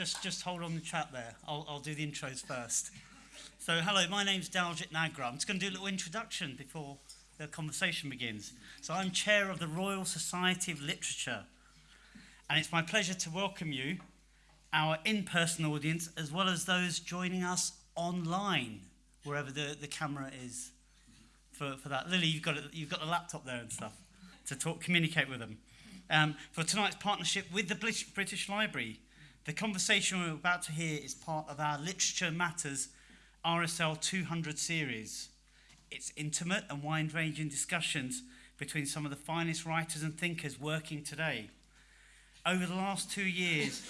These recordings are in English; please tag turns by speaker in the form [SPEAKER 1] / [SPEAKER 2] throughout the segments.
[SPEAKER 1] just, just hold on the chat there. I'll, I'll do the intros first. So, hello, my name's Daljit Nagra. I'm just going to do a little introduction before the conversation begins. So, I'm chair of the Royal Society of Literature, and it's my pleasure to welcome you, our in person audience, as well as those joining us online, wherever the, the camera is for, for that. Lily, you've got, a, you've got the laptop there and stuff to talk, communicate with them. Um, for tonight's partnership with the British Library, the conversation we're about to hear is part of our Literature Matters RSL 200 series. It's intimate and wide ranging discussions between some of the finest writers and thinkers working today. Over the last two years,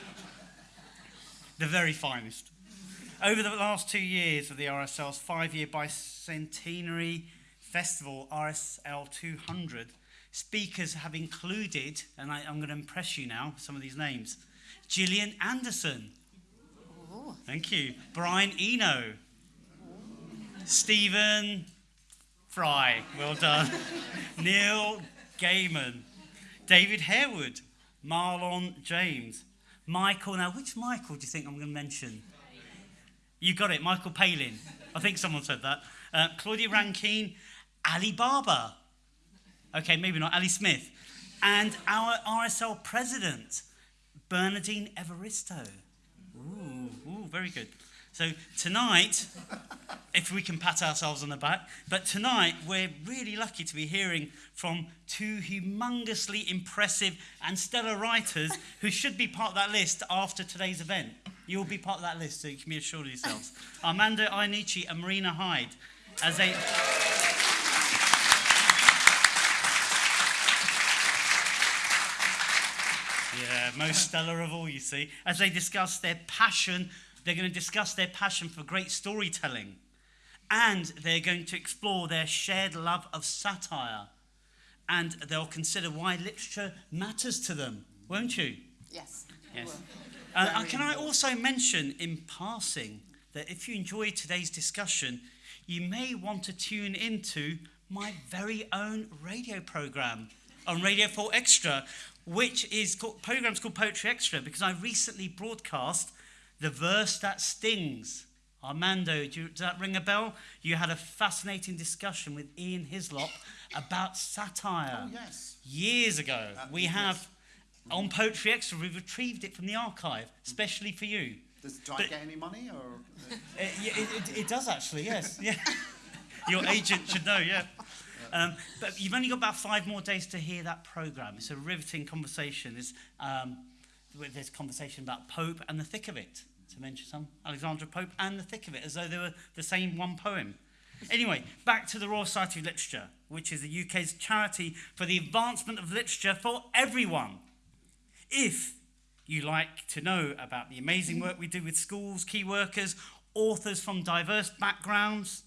[SPEAKER 1] the very finest. Over the last two years of the RSL's five year bicentenary festival, RSL 200, speakers have included, and I, am going to impress you now, some of these names Gillian Anderson. Ooh. Thank you. Brian Eno. Stephen Fry. Well done. Neil Gaiman. David Harewood. Marlon James. Michael. Now, which Michael do you think I'm going to mention? You got it, Michael Palin. I think someone said that. Uh, Claudia Rankine, Ali Baba. Okay, maybe not, Ali Smith. And our RSL president, Bernardine Evaristo. Ooh, ooh, very good. So tonight, if we can pat ourselves on the back, but tonight we're really lucky to be hearing from two humongously impressive and stellar writers who should be part of that list after today's event. You'll be part of that list, so you can be assured of yourselves. Armando Iannucci and Marina Hyde as they. Yeah, most stellar of all, you see. As they discuss their passion, they're going to discuss their passion for great storytelling. And they're going to explore their shared love of satire. And they'll consider why literature matters to them, won't you?
[SPEAKER 2] Yes.
[SPEAKER 1] Yes. Uh, can I also mention in passing that if you enjoyed today's discussion, you may want to tune into my very own radio program on Radio 4 Extra, which is called, program's called Poetry Extra because I recently broadcast The Verse That Stings. Armando, do you, does that ring a bell? You had a fascinating discussion with Ian Hislop about satire.
[SPEAKER 3] Oh, yes.
[SPEAKER 1] Years ago.
[SPEAKER 3] Uh,
[SPEAKER 1] we
[SPEAKER 3] yes.
[SPEAKER 1] have, on Poetry Extra, we've retrieved it from the archive, especially for you.
[SPEAKER 3] Does, do I get any money or?
[SPEAKER 1] It, it, it, it does actually, yes. Yeah. Your agent should know, yeah. Um, but you've only got about five more days to hear that program. It's a riveting conversation. There's, um, there's conversation about Pope and the thick of it, to mention some. Alexander Pope and the thick of it, as though they were the same one poem. Anyway, back to the Royal Society of Literature, which is the UK's charity for the advancement of literature for everyone. If you like to know about the amazing work we do with schools, key workers, authors from diverse backgrounds,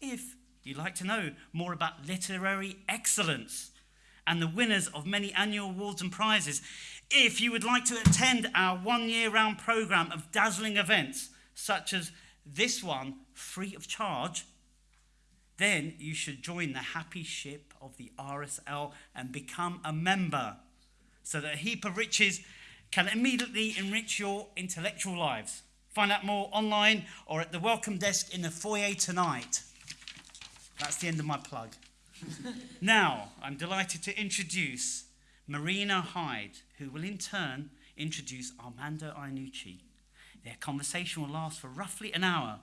[SPEAKER 1] if you'd like to know more about literary excellence and the winners of many annual awards and prizes, if you would like to attend our one year round programme of dazzling events, such as this one, free of charge, then you should join the happy ship of the RSL and become a member so that a heap of riches can immediately enrich your intellectual lives. Find out more online or at the welcome desk in the foyer tonight. That's the end of my plug. now, I'm delighted to introduce Marina Hyde, who will in turn introduce Armando Iannucci. Their conversation will last for roughly an hour.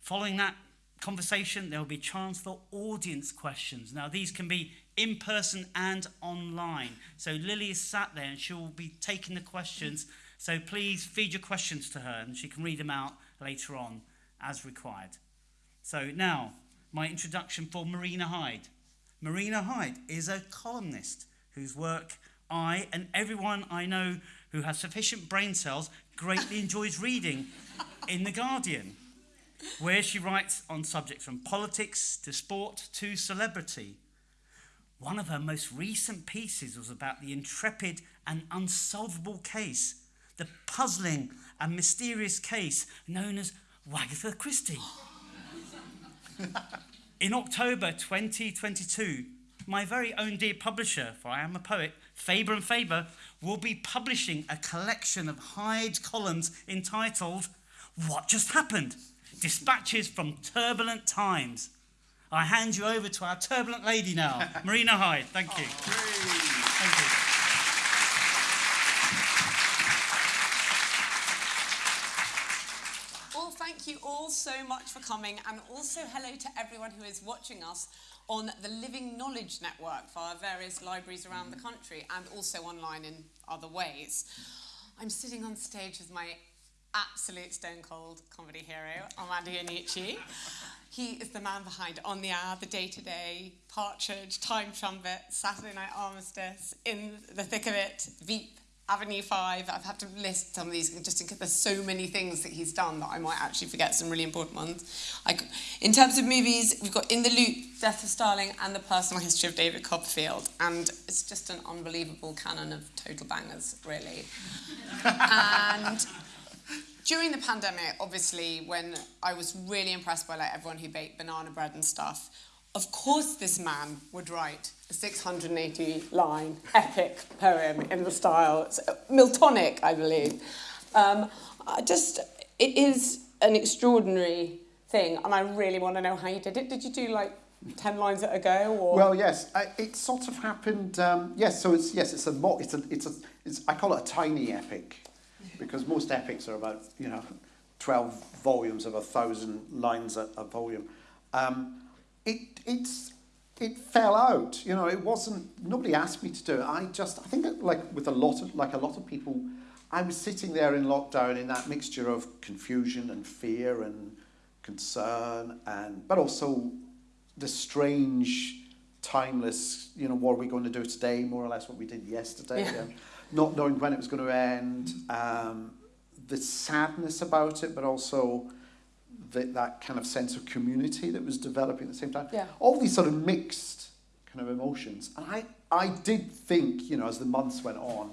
[SPEAKER 1] Following that conversation, there will be a chance for audience questions. Now, these can be in person and online. So, Lily is sat there and she will be taking the questions. So, please feed your questions to her and she can read them out later on as required. So, now, my introduction for Marina Hyde. Marina Hyde is a columnist whose work I and everyone I know who has sufficient brain cells greatly enjoys reading in The Guardian, where she writes on subjects from politics to sport to celebrity. One of her most recent pieces was about the intrepid and unsolvable case, the puzzling and mysterious case known as Wagatha Christie. In October 2022, my very own dear publisher, for I am a poet, Faber and Faber, will be publishing a collection of Hyde columns entitled What Just Happened? Dispatches from Turbulent Times. I hand you over to our turbulent lady now, Marina Hyde. Thank you. Oh, Thank you.
[SPEAKER 4] Well, thank you all so much for coming, and also hello to everyone who is watching us on the Living Knowledge Network via various libraries around the country and also online in other ways. I'm sitting on stage with my absolute stone cold comedy hero, Armando Iannucci. He is the man behind On the Hour, The Day Today, Partridge, Time Trumpet, Saturday Night Armistice, In the Thick of It, Veep, Avenue 5. I've had to list some of these just in case there's so many things that he's done that I might actually forget some really important ones. I, in terms of movies, we've got In the Loop, Death of Stalin, and The Personal History of David Copperfield. And it's just an unbelievable canon of total bangers, really. and during the pandemic, obviously, when I was really impressed by like everyone who baked banana bread and stuff, of course this man would write a 680 line epic poem in the style, it's Miltonic, I believe. Um, I just, it is an extraordinary thing, and I really want to know how you did it. Did you do like 10 lines at a go? Or?
[SPEAKER 3] Well, yes, I, it sort of happened. Um, yes, so it's yes, it's a mo- it's a it's a it's I call it a tiny epic, because most epics are about you know, twelve volumes of a thousand lines a, a volume. Um, it it's it fell out. You know, it wasn't. Nobody asked me to do it. I just I think like with a lot of like a lot of people, I was sitting there in lockdown in that mixture of confusion and fear and concern and but also the strange timeless you know what are we going to do today more or less what we did yesterday
[SPEAKER 4] Yeah.
[SPEAKER 3] um, not knowing when it was going to end um, the sadness about it but also the, that kind of sense of community that was developing at the same time
[SPEAKER 4] Yeah.
[SPEAKER 3] all these sort of mixed kind of emotions and I, I did think you know as the months went on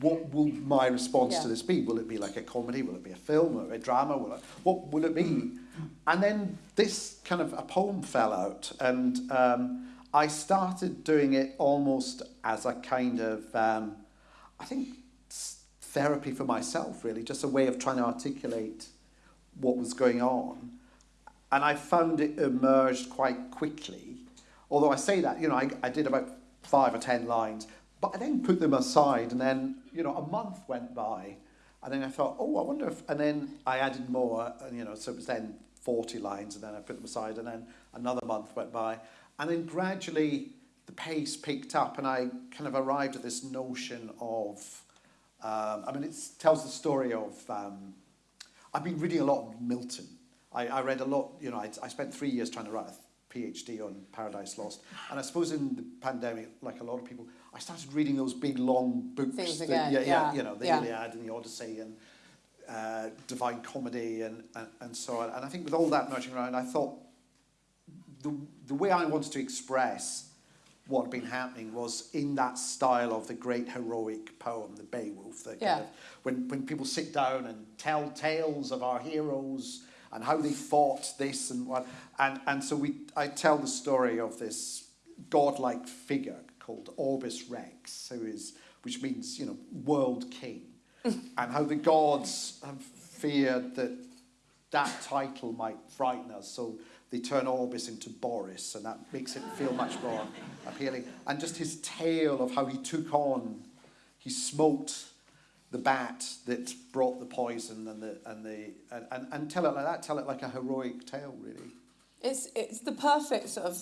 [SPEAKER 3] what will my response
[SPEAKER 4] Yeah.
[SPEAKER 3] to this be? Will it be like a comedy? Will it be a film or a drama? Will it, what will it be? And then this kind of a poem fell out, and um, I started doing it almost as a kind of, um, I think, therapy for myself, really, just a way of trying to articulate what was going on. And I found it emerged quite quickly. Although I say that, you know, I, I did about five or ten lines, but I then put them aside, and then, you know, a month went by, and then I thought, oh, I wonder if, and then I added more, and, you know, so it was then 40 lines, and then I put them aside, and then another month went by. And then gradually the pace picked up, and I kind of arrived at this notion of, um, I mean, it tells the story of, um, I've been reading a lot of Milton. I, I read a lot, you know, I, I spent three years trying to write a PhD on Paradise Lost. And I suppose in the pandemic, like a lot of people, I started reading those big long books.
[SPEAKER 4] Things
[SPEAKER 3] that-
[SPEAKER 4] again,
[SPEAKER 3] yeah,
[SPEAKER 4] yeah,
[SPEAKER 3] you know, the
[SPEAKER 4] yeah.
[SPEAKER 3] Iliad and the Odyssey and uh, Divine Comedy and, and, and so on. And I think with all that merging around, I thought the, the way I wanted to express what had been happening was in that style of the great heroic poem, the Beowulf. The
[SPEAKER 4] Yeah.
[SPEAKER 3] kind of, when, when people sit down and tell tales of our heroes and how they fought this and what, and, and so we, I tell the story of this godlike figure called Orbis Rex, who is, which means, you know, world king, and how the gods have feared that that title might frighten us, so they turn Orbis into Boris, and that makes it feel much more appealing. And just his tale of how he took on, he smoked the bat that brought the poison and the and the and, and, and tell it like that, tell it like a heroic tale, really.
[SPEAKER 4] It's it's the perfect sort of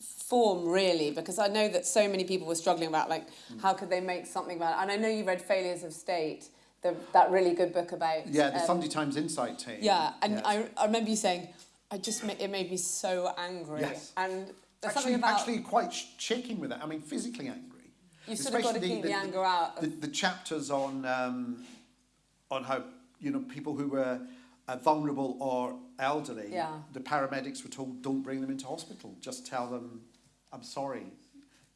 [SPEAKER 4] form really because I know that so many people were struggling about like how could they make something about it and I know you read Failures of State the, that really good book about
[SPEAKER 3] Yeah, the
[SPEAKER 4] um,
[SPEAKER 3] Sunday Times Insight team.
[SPEAKER 4] yeah and
[SPEAKER 3] yes.
[SPEAKER 4] I, I remember you saying I just it made me so angry
[SPEAKER 3] Yes.
[SPEAKER 4] and there's
[SPEAKER 3] actually,
[SPEAKER 4] something about
[SPEAKER 3] actually quite sh- shaking with it. I mean, physically angry.
[SPEAKER 4] You've sort of got to
[SPEAKER 3] Especially
[SPEAKER 4] keep the anger out
[SPEAKER 3] The, the chapters on um, on how you know people who were uh, vulnerable or elderly.
[SPEAKER 4] Yeah.
[SPEAKER 3] The paramedics were told, "Don't bring them into hospital. Just tell them, I'm sorry.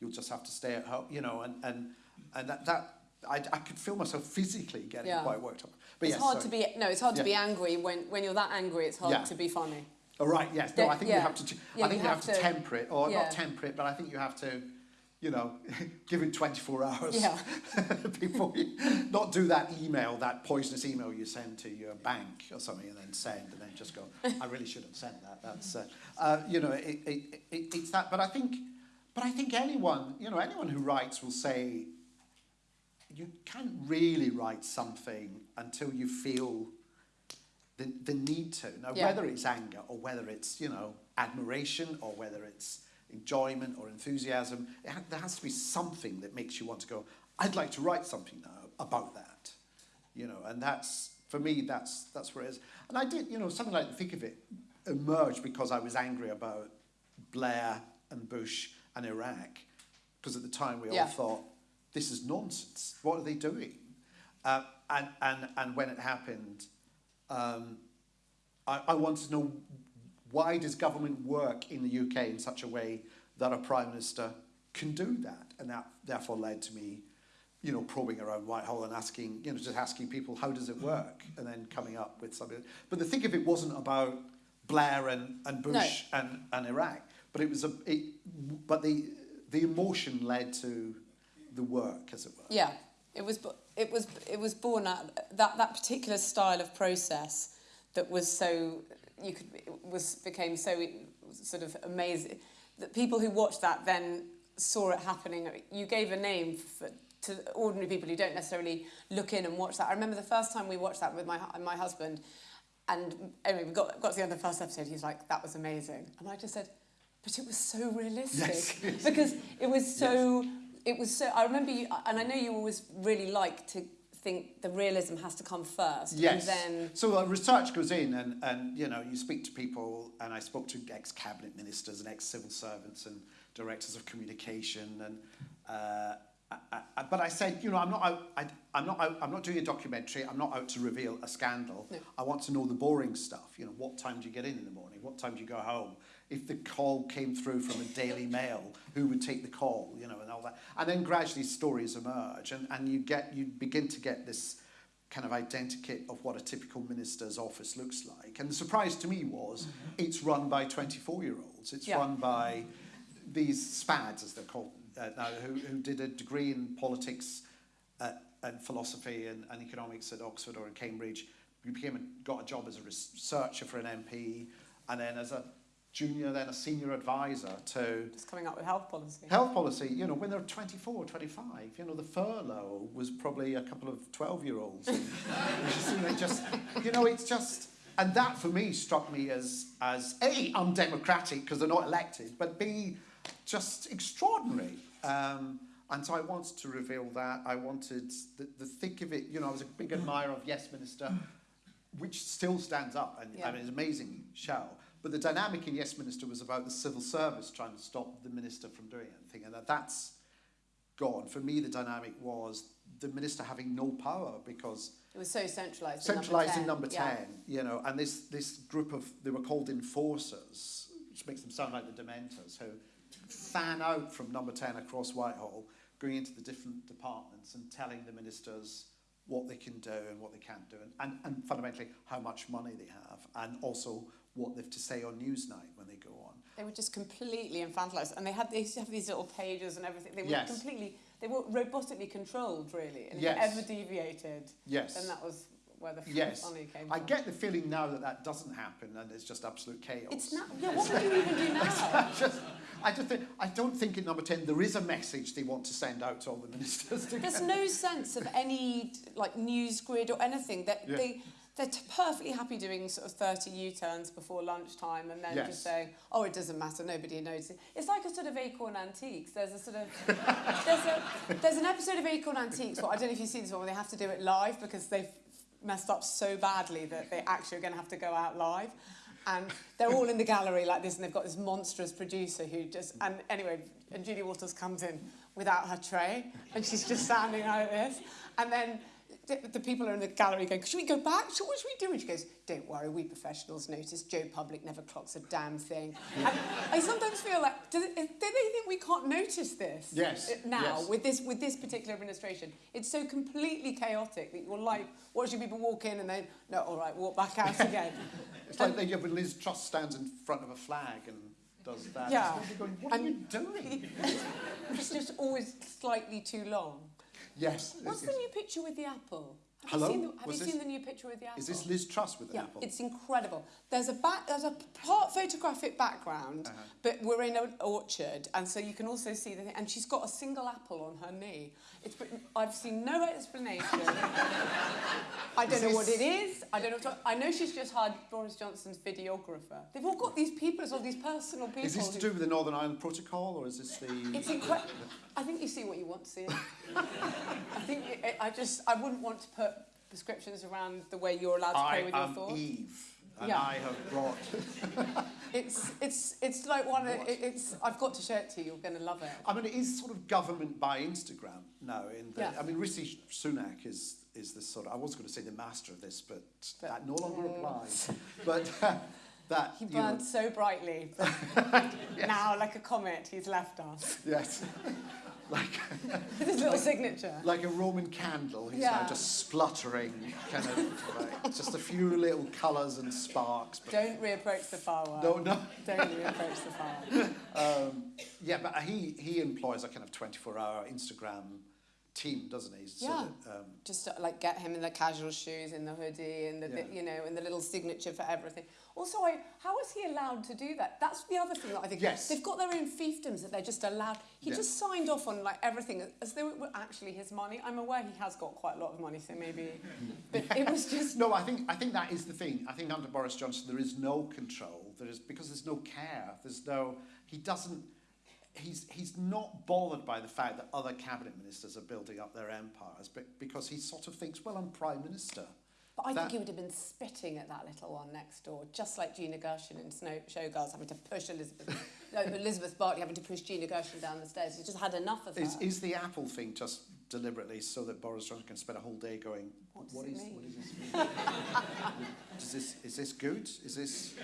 [SPEAKER 3] You'll just have to stay at home." You know, and and and that that. I, I could feel myself physically getting
[SPEAKER 4] Yeah.
[SPEAKER 3] quite worked up. But
[SPEAKER 4] it's
[SPEAKER 3] yes,
[SPEAKER 4] hard
[SPEAKER 3] sorry.
[SPEAKER 4] to be no it's hard to be angry when when you're that angry it's hard
[SPEAKER 3] Yeah.
[SPEAKER 4] to be funny
[SPEAKER 3] Oh, right, yes. No, I think you have to.
[SPEAKER 4] Yeah,
[SPEAKER 3] I think
[SPEAKER 4] you
[SPEAKER 3] you have, to- temper it, or
[SPEAKER 4] yeah.
[SPEAKER 3] not temper it, but I think you have to, you know, give it 24 hours
[SPEAKER 4] Yeah.
[SPEAKER 3] before you not do that email, that poisonous email you send to your bank or something, and then send, and then just go, I really should have sent that. That's, uh, uh, you know, it, it, it, it's that. But I think, but I think anyone, you know, anyone who writes will say, you can't really write something until you feel the, the need to. Now,
[SPEAKER 4] Yeah.
[SPEAKER 3] whether it's anger or whether it's, you know, admiration or whether it's enjoyment or enthusiasm, it ha- there has to be something that makes you want to go, I'd like to write something now about that. You know, and that's, for me, that's, that's where it is. And I did, you know, something like Thick of It emerged because I was angry about Blair and Bush and Iraq. Because at the time we
[SPEAKER 4] Yeah.
[SPEAKER 3] all thought, this is nonsense. What are they doing? Uh, and, and, and when it happened, um, I, I wanted to know why does government work in the UK in such a way that a prime minister can do that, and that therefore led to me, you know, probing around Whitehall and asking, you know, just asking people how does it work, and then coming up with something. But the thick of it wasn't about Blair and, and Bush and, and Iraq, but it was a, it, but the the emotion led to the work, as it were.
[SPEAKER 4] Yeah, it was it was it was born out that that particular style of process that was so you could it was became so sort of amazing that people who watched that then saw it happening. You gave a name for, to ordinary people who don't necessarily look in and watch that. I remember the first time we watched that with my my husband, and anyway, we got got to the end of the first episode. He was like, "That was amazing," and I just said, "But it was so realistic
[SPEAKER 3] Yes.
[SPEAKER 4] because it was so." It was so. I remember you, and I know you always really like to think the realism has to come first,
[SPEAKER 3] Yes.
[SPEAKER 4] and then
[SPEAKER 3] So uh, research goes in, and, and you know, you speak to people, and I spoke to ex cabinet ministers and ex civil servants and directors of communication, and uh, I, I, but I said, you know, I'm not out, I, I'm not out, I'm not doing a documentary. I'm not out to reveal a scandal.
[SPEAKER 4] No.
[SPEAKER 3] I want to know the boring stuff. You know, what time do you get in in the morning? What time do you go home? If the call came through from a Daily Mail, who would take the call? You know, and all that. And then gradually stories emerge, and, and you get you begin to get this kind of identikit of what a typical minister's office looks like. And the surprise to me was it's run by 24 year olds. It's
[SPEAKER 4] Yeah.
[SPEAKER 3] run by these SPADs, as they're called uh, now, who, who did a degree in politics uh, and philosophy and, and economics at Oxford or in Cambridge. You became a, got a job as a researcher for an MP, and then as a junior, then a senior advisor to
[SPEAKER 4] just coming up with health policy.
[SPEAKER 3] Health policy, you know, when they're 24, 25, you know, the furlough was probably a couple of 12 year olds. you know, just, you know, it's just, and that for me struck me as, as A, undemocratic because they're not elected, but B, just extraordinary. Um, and so I wanted to reveal that. I wanted the, the thick of it, you know, I was a big admirer of Yes Minister, which still stands up and
[SPEAKER 4] Yeah.
[SPEAKER 3] I mean, it's an amazing show. But the dynamic in Yes Minister was about the civil service trying to stop the minister from doing anything, and that that's gone. For me, the dynamic was the minister having no power because
[SPEAKER 4] It was so centralised.
[SPEAKER 3] centralised in
[SPEAKER 4] in
[SPEAKER 3] number
[SPEAKER 4] Yeah.
[SPEAKER 3] 10, you know, and this, this group of, they were called enforcers, which makes them sound like the Dementors, who fan out from number 10 across Whitehall, going into the different departments and telling the ministers what they can do and what they can't do, and, and, and fundamentally how much money they have, and also what they've to say on Newsnight when they go on.
[SPEAKER 4] They were just completely infantilised, and they had they used have these little pages and everything. They were
[SPEAKER 3] Yes.
[SPEAKER 4] completely they were robotically controlled, really. And
[SPEAKER 3] Yes.
[SPEAKER 4] if ever deviated,
[SPEAKER 3] Yes.
[SPEAKER 4] then that was where the
[SPEAKER 3] Yes,
[SPEAKER 4] funny came
[SPEAKER 3] I
[SPEAKER 4] from.
[SPEAKER 3] I get the feeling now that that doesn't happen and it's just absolute chaos.
[SPEAKER 4] It's not. Yeah, what would you even do now?
[SPEAKER 3] I just, I just think, I don't think in number 10 there is a message they want to send out to all the ministers.
[SPEAKER 4] There's no sense of any like news grid or anything. That
[SPEAKER 3] Yeah.
[SPEAKER 4] they they're perfectly happy doing sort of 30 U-turns before lunchtime and then
[SPEAKER 3] Yes.
[SPEAKER 4] just saying, oh, it doesn't matter, nobody knows. It's like a sort of Acorn Antiques. There's a sort of there's a there's an episode of Acorn Antiques. Well, I don't know if you've seen this one where they have to do it live because they've messed up so badly that they actually are going to have to go out live. And they're all in the gallery like this, and they've got this monstrous producer who just. And anyway, and Julie Walters comes in without her tray, and she's just standing like this. And then the, the people are in the gallery going, should we go back? So what should we do? And she goes, don't worry, we professionals notice. Joe Public never clocks a damn thing. And I sometimes feel like, do they, do they think we can't notice this?
[SPEAKER 3] Yes,
[SPEAKER 4] uh, Now,
[SPEAKER 3] yes.
[SPEAKER 4] with this with this particular administration, it's so completely chaotic that you're like watching people walk in and then, no, all right, walk back out again.
[SPEAKER 3] It's like they, yeah, when Liz Truss stands in front of a flag and does that.
[SPEAKER 4] Yeah.
[SPEAKER 3] Going, what are you doing?
[SPEAKER 4] it's just always slightly too long.
[SPEAKER 3] Yes.
[SPEAKER 4] What's the new picture with the apple? Have
[SPEAKER 3] Hello?
[SPEAKER 4] You seen the, have
[SPEAKER 3] Was
[SPEAKER 4] you
[SPEAKER 3] this-
[SPEAKER 4] seen the new picture with the apple?
[SPEAKER 3] Is this Liz Truss with an
[SPEAKER 4] Yeah,
[SPEAKER 3] apple?
[SPEAKER 4] it's incredible. There's a back, there's a part photographic background,
[SPEAKER 3] Uh-huh.
[SPEAKER 4] but we're in an orchard, and so you can also see the thing. And she's got a single apple on her knee. It's I've seen no explanation. I don't
[SPEAKER 3] Is
[SPEAKER 4] know what it is. I don't know. What to, I know she's just hired Boris Johnson's videographer. They've all got these people as all these personal people.
[SPEAKER 3] Is this to do with the Northern Ireland Protocol or is this the...
[SPEAKER 4] It's incredible. I think you see what you want to see. I think it, I just I wouldn't want to put prescriptions around the way you're allowed to play
[SPEAKER 3] I
[SPEAKER 4] with your
[SPEAKER 3] am
[SPEAKER 4] thoughts.
[SPEAKER 3] Eve and
[SPEAKER 4] Yeah.
[SPEAKER 3] I have brought...
[SPEAKER 4] It's it's it's like one. Of, it, it's I've got to show it to you. You're going to love it.
[SPEAKER 3] I mean, it is sort of government by Instagram now. In the,
[SPEAKER 4] Yeah.
[SPEAKER 3] I mean, Rishi Sunak is is this sort of. I was going to say the master of this, but,
[SPEAKER 4] But-
[SPEAKER 3] that no longer mm. applies. But uh, that
[SPEAKER 4] He
[SPEAKER 3] you know,
[SPEAKER 4] burned so brightly, but now like a comet, he's left us
[SPEAKER 3] yes, like
[SPEAKER 4] his little signature.
[SPEAKER 3] like a Roman candle. He's
[SPEAKER 4] Yeah.
[SPEAKER 3] now just spluttering, kind of like, just a few little colours and sparks.
[SPEAKER 4] Don't reapproach the firework.
[SPEAKER 3] no, no.
[SPEAKER 4] Don't reapproach the firework.
[SPEAKER 3] Um, yeah, but he he employs a kind of twenty-four hour Instagram team, doesn't he? So
[SPEAKER 4] Yeah.
[SPEAKER 3] that, um,
[SPEAKER 4] Just to, like get him in the casual shoes, in the hoodie, and the
[SPEAKER 3] Yeah.
[SPEAKER 4] you know, and the little signature for everything. Also, I, how is he allowed to do that? That's the other thing that I think.
[SPEAKER 3] Yes.
[SPEAKER 4] They've got their own fiefdoms that they're just allowed. He
[SPEAKER 3] Yeah.
[SPEAKER 4] just signed off on like everything as though it were actually his money. I'm aware he has got quite a lot of money, so maybe. But it was just.
[SPEAKER 3] No, I think I think that is the thing. I think under Boris Johnson there is no control. There is because there's no care. There's no. He doesn't. He's he's not bothered by the fact that other cabinet ministers are building up their empires, but because he sort of thinks, well, I'm prime minister.
[SPEAKER 4] But I
[SPEAKER 3] That-
[SPEAKER 4] think he would have been spitting at that little one next door, just like Gina Gershon in Snow Showgirls having to push Elizabeth, no, Elizabeth Berkley having to push Gina Gershon down the stairs. He just had enough of her.
[SPEAKER 3] Is is the Apple thing just deliberately so that Boris Johnson can spend a whole day going,
[SPEAKER 4] What does
[SPEAKER 3] what is
[SPEAKER 4] mean?"
[SPEAKER 3] what is this? is this is this good? Is this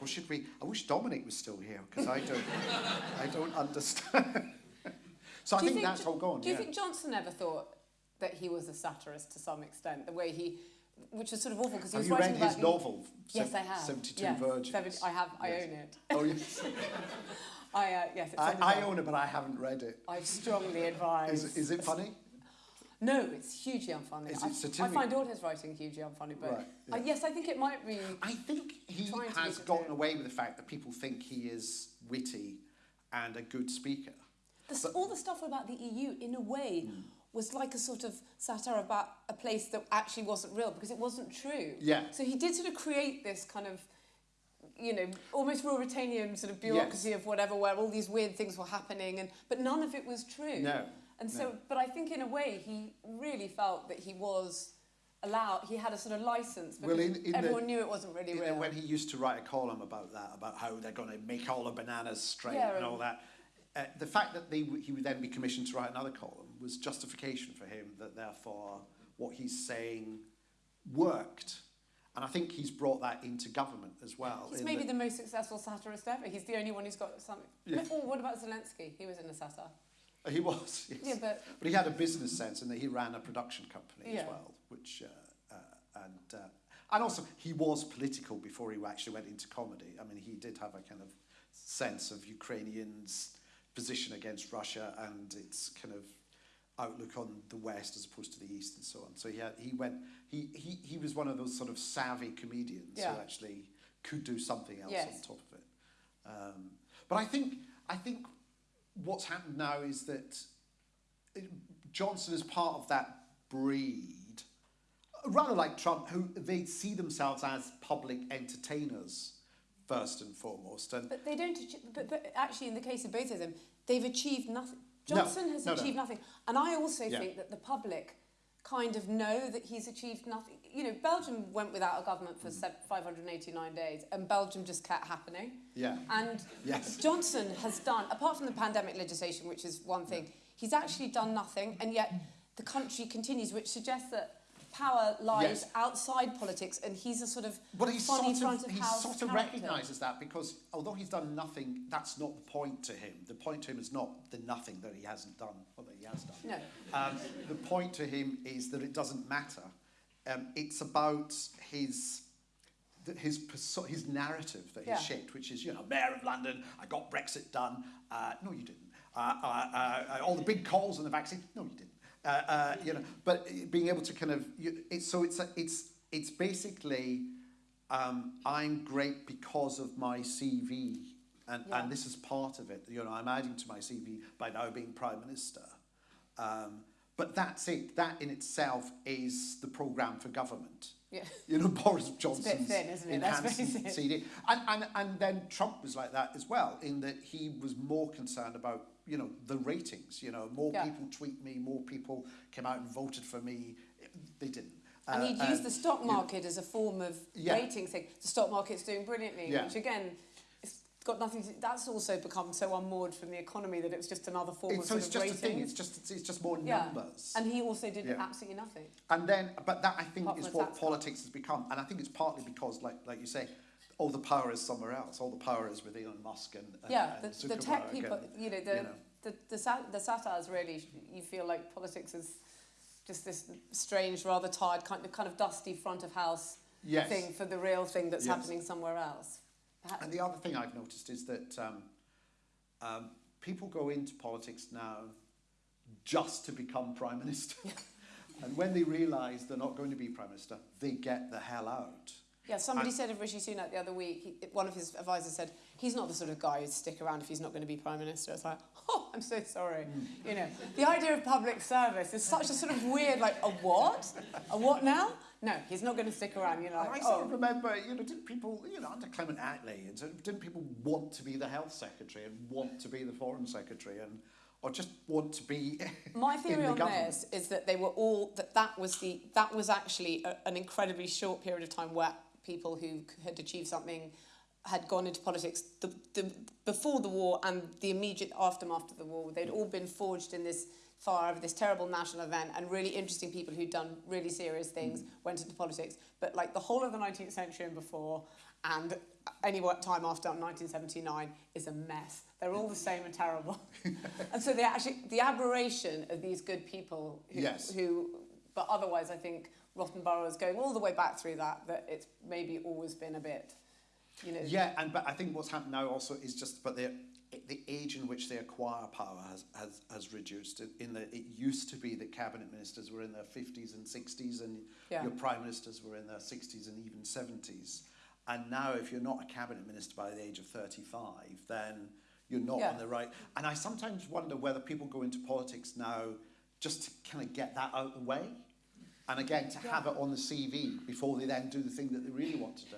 [SPEAKER 3] or should we? I wish Dominic was still here because I don't I don't understand. so I
[SPEAKER 4] Do you
[SPEAKER 3] think, that's all gone.
[SPEAKER 4] Do you
[SPEAKER 3] yeah.
[SPEAKER 4] think Johnson ever thought that he was a satirist to some extent? The way he, which is sort of awful because he
[SPEAKER 3] Have
[SPEAKER 4] was
[SPEAKER 3] you
[SPEAKER 4] writing
[SPEAKER 3] read his novel?
[SPEAKER 4] Yes, I have.
[SPEAKER 3] 72
[SPEAKER 4] yes,
[SPEAKER 3] Virgins.
[SPEAKER 4] seven- I have. I
[SPEAKER 3] Yes.
[SPEAKER 4] own it.
[SPEAKER 3] Oh, yes.
[SPEAKER 4] I uh, yes. It's
[SPEAKER 3] I, I own it, but I haven't read it.
[SPEAKER 4] I strongly advise.
[SPEAKER 3] Is, is it funny?
[SPEAKER 4] No, it's hugely unfunny.
[SPEAKER 3] Is
[SPEAKER 4] I,
[SPEAKER 3] it
[SPEAKER 4] I
[SPEAKER 3] satiric?
[SPEAKER 4] find all his writing hugely unfunny, but
[SPEAKER 3] Right,
[SPEAKER 4] uh,
[SPEAKER 3] yeah.
[SPEAKER 4] yes, I think it might be.
[SPEAKER 3] I think he has gotten away with the fact that people think he is witty and a good speaker.
[SPEAKER 4] The, all the stuff about the EU, in a way, was like a sort of satire about a place that actually wasn't real because it wasn't true.
[SPEAKER 3] Yeah.
[SPEAKER 4] So he did sort of create this kind of, you know, almost Ruritanian sort of bureaucracy of whatever, where all these weird things were happening, and but none of it was true.
[SPEAKER 3] No,
[SPEAKER 4] And so,
[SPEAKER 3] no.
[SPEAKER 4] but I think in a way he really felt that he was allowed. He had a sort of license because
[SPEAKER 3] Well, in- in the-
[SPEAKER 4] everyone knew it wasn't really real.
[SPEAKER 3] when he used to write a column about that, about how they're going to make all the bananas straight
[SPEAKER 4] Yeah,
[SPEAKER 3] and all that, uh, the fact that they, he would then be commissioned to write another column was justification for him that therefore what he's saying worked. And I think he's brought that into government as well.
[SPEAKER 4] He's maybe
[SPEAKER 3] that-
[SPEAKER 4] the most successful satirist ever. He's the only one who's got something.
[SPEAKER 3] Yeah.
[SPEAKER 4] Oh, what about Zelensky? He was in a satire.
[SPEAKER 3] He was, yes.
[SPEAKER 4] Yeah, but
[SPEAKER 3] But he had a business sense in that he ran a production company
[SPEAKER 4] Yeah.
[SPEAKER 3] as well, which uh, uh, and uh, and also he was political before he actually went into comedy. I mean, he did have a kind of sense of Ukrainians' position against Russia and its kind of outlook on the West as opposed to the East and so on. So he had, he went he, he he was one of those sort of savvy comedians
[SPEAKER 4] Yeah.
[SPEAKER 3] who actually could do something else
[SPEAKER 4] Yes.
[SPEAKER 3] on top of it. Um, but I think I think what's happened now is that Johnson is part of that breed, rather like Trump, who they see themselves as public entertainers first and foremost. And
[SPEAKER 4] but they don't. But, but actually, in the case of both of them, they've achieved nothing.
[SPEAKER 3] No,
[SPEAKER 4] Johnson has
[SPEAKER 3] no, no.
[SPEAKER 4] achieved nothing, and I also
[SPEAKER 3] Yeah.
[SPEAKER 4] think that the public kind of know that he's achieved nothing. You know, Belgium went without a government
[SPEAKER 3] Mm.
[SPEAKER 4] for se 589 days, and Belgium just kept happening.
[SPEAKER 3] yeah,
[SPEAKER 4] And
[SPEAKER 3] Yes.
[SPEAKER 4] Johnson has done, apart from the pandemic legislation, which is one thing, he's actually done nothing, and yet the country continues, which suggests that power lies
[SPEAKER 3] Yes.
[SPEAKER 4] outside politics, and he's a sort of
[SPEAKER 3] But he
[SPEAKER 4] funny
[SPEAKER 3] sort
[SPEAKER 4] front
[SPEAKER 3] of,
[SPEAKER 4] of
[SPEAKER 3] he sort of recognises that because although he's done nothing, that's not the point to him. The point to him is not the nothing that he hasn't done or that he has done.
[SPEAKER 4] No.
[SPEAKER 3] Um, the point to him is that it doesn't matter. Um, it's about his his his narrative that he's
[SPEAKER 4] Yeah.
[SPEAKER 3] shaped, which is you know mayor of London, I got Brexit done. Uh, no, you didn't. Uh, uh, uh, all the big calls on the vaccine. No, you didn't. Uh, uh, you know, but being able to kind of you, it's so it's a, it's it's basically um, I'm great because of my CV, and,
[SPEAKER 4] Yeah.
[SPEAKER 3] and this is part of it. You know, I'm adding to my CV by now being prime minister. Um, but that's it. That in itself is the programme for government.
[SPEAKER 4] Yeah.
[SPEAKER 3] You know, Boris Johnson's
[SPEAKER 4] thin, isn't it?
[SPEAKER 3] Enhanced. CD. And, and, and then Trump was like that as well, in that he was more concerned about, you know, the ratings. You know, more
[SPEAKER 4] Yeah.
[SPEAKER 3] people tweet me, more people came out and voted for me. They didn't.
[SPEAKER 4] And
[SPEAKER 3] Uh,
[SPEAKER 4] he'd
[SPEAKER 3] uh,
[SPEAKER 4] used the stock
[SPEAKER 3] you know,
[SPEAKER 4] market as a form of
[SPEAKER 3] Yeah.
[SPEAKER 4] rating thing. The stock market's doing brilliantly,
[SPEAKER 3] Yeah.
[SPEAKER 4] which again, got nothing to. That's also become so unmoored from the economy that it was just another form
[SPEAKER 3] It's,
[SPEAKER 4] of
[SPEAKER 3] so it's just a thing. It's just it's, it's just more
[SPEAKER 4] yeah.
[SPEAKER 3] numbers.
[SPEAKER 4] And he also did
[SPEAKER 3] Yeah.
[SPEAKER 4] absolutely nothing.
[SPEAKER 3] And then, but that I think
[SPEAKER 4] Apart
[SPEAKER 3] is what politics has become, and I think it's partly because, like like you say, all the power is somewhere else. All the power is with Elon Musk and, and
[SPEAKER 4] yeah,
[SPEAKER 3] and
[SPEAKER 4] the, the tech people,
[SPEAKER 3] and,
[SPEAKER 4] you know, the,
[SPEAKER 3] you know.
[SPEAKER 4] the, the, sat- the satires really, you feel like politics is just this strange, rather tired, kind of, kind of dusty front of house
[SPEAKER 3] Yes.
[SPEAKER 4] thing for the real thing that's
[SPEAKER 3] Yes.
[SPEAKER 4] happening somewhere else. Perhaps,
[SPEAKER 3] And the other thing I've noticed is that um, um, people go into politics now just to become prime minister. and when they realise they're not going to be prime minister, they get the hell out.
[SPEAKER 4] Yeah, somebody
[SPEAKER 3] And-
[SPEAKER 4] said of Rishi Sunak the other week, he, one of his advisors said, he's not the sort of guy who'd stick around if he's not going to be Prime Minister. It's like, oh, I'm so sorry.
[SPEAKER 3] Hmm.
[SPEAKER 4] You know, the idea of public service is such a sort of weird, like, a what? A what now? No, he's not going to stick around. You're like,
[SPEAKER 3] I sort
[SPEAKER 4] oh.
[SPEAKER 3] of remember, you know, didn't people, you know, under Clement Attlee, and so didn't people want to be the health secretary and want to be the foreign secretary and, or just want to be
[SPEAKER 4] My
[SPEAKER 3] in
[SPEAKER 4] theory
[SPEAKER 3] the
[SPEAKER 4] on
[SPEAKER 3] government?
[SPEAKER 4] this is that they were all that that was the that was actually a, an incredibly short period of time where people who had achieved something had gone into politics the, the, before the war and the immediate aftermath of the war. They'd all been forged in this fire of this terrible national event, and really interesting people who'd done really serious mm. things went into politics. But like the whole of the 19th century and before, and any time after 1979 is a mess. They're all the same and terrible. and so they actually the aberration of these good people who,
[SPEAKER 3] Yes.
[SPEAKER 4] who but otherwise I think Rottenborough is going all the way back through that that it's maybe always been a bit you know
[SPEAKER 3] Yeah, and but I think what's happened now also is just but the the age in which they acquire power has has, has reduced. In- that it used to be that cabinet ministers were in their fifties and sixties, and
[SPEAKER 4] Yeah.
[SPEAKER 3] your prime ministers were in their sixties and even seventies. And now, if you're not a cabinet minister by the age of thirty-five, then you're not
[SPEAKER 4] Yeah.
[SPEAKER 3] on the right. And I sometimes wonder whether people go into politics now just to kind of get that out of the way, and again to have it on the CV before they then do the thing that they really want to do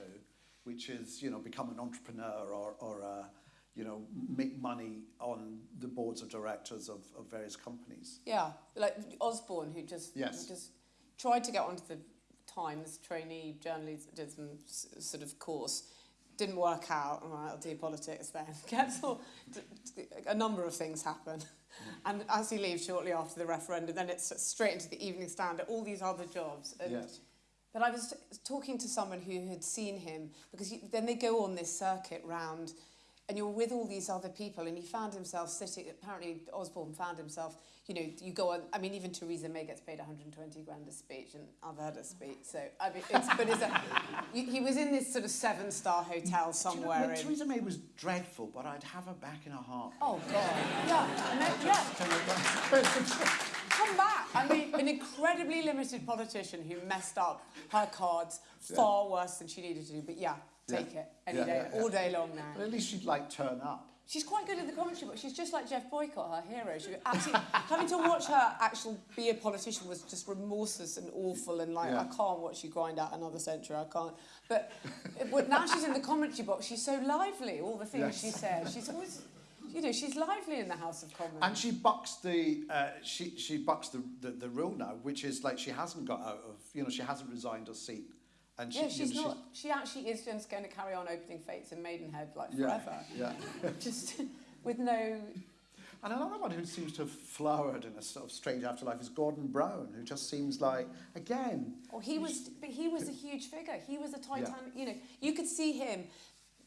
[SPEAKER 3] which is you know become an entrepreneur or or uh, you know make money on the boards of directors of, of various companies.
[SPEAKER 4] Yeah, like Osborne, who just
[SPEAKER 3] Yes.
[SPEAKER 4] who just tried to get onto the Times trainee journalism sort of course, didn't work out. Right, I'll do politics then. Gets all, d- d- a number of things happen, and as he leaves shortly after the referendum, then it's straight into the Evening Standard, all these other jobs. And
[SPEAKER 3] Yes.
[SPEAKER 4] But I was talking to someone who had seen him because you, then they go on this circuit round, and you're with all these other people, and he found himself sitting. Apparently, Osborne found himself. You know, you go on. I mean, even Theresa May gets paid 120 grand a speech, and I've heard a speech. So I mean, it's, but it's a, he was in this sort of seven-star hotel somewhere.
[SPEAKER 3] Do you know,
[SPEAKER 4] in,
[SPEAKER 3] Theresa May was dreadful, but I'd have her back in a heart
[SPEAKER 4] oh God, yeah, yeah. Come back. I mean, an incredibly limited politician who messed up her cards far worse than she needed to do. But yeah, take it any day, all day long now.
[SPEAKER 3] But at least she'd like turn up.
[SPEAKER 4] She's quite good at the commentary, but she's just like Geoff Boycott, her hero. She actually having to watch her actually be a politician was just remorseless and awful, and like
[SPEAKER 3] Yeah.
[SPEAKER 4] I can't watch you grind out another century. I can't. But it, now she's in the commentary box. She's so lively. All the things
[SPEAKER 3] Yes.
[SPEAKER 4] she says. She's always, you know, she's lively in the House of Commons.
[SPEAKER 3] And she bucks the uh, she she bucks the, the the rule now, which is like she hasn't got out of you know she hasn't resigned her seat, and she,
[SPEAKER 4] Yeah,
[SPEAKER 3] you
[SPEAKER 4] she's
[SPEAKER 3] know,
[SPEAKER 4] not. She actually is just going to carry on opening fates in Maidenhead like
[SPEAKER 3] Yeah,
[SPEAKER 4] forever.
[SPEAKER 3] yeah.
[SPEAKER 4] just with no.
[SPEAKER 3] And another one who seems to have flowered in a sort of strange afterlife is Gordon Brown, who just seems like, again,
[SPEAKER 4] Or he was, but he was a huge figure. He was a Titanic. You know, you could see him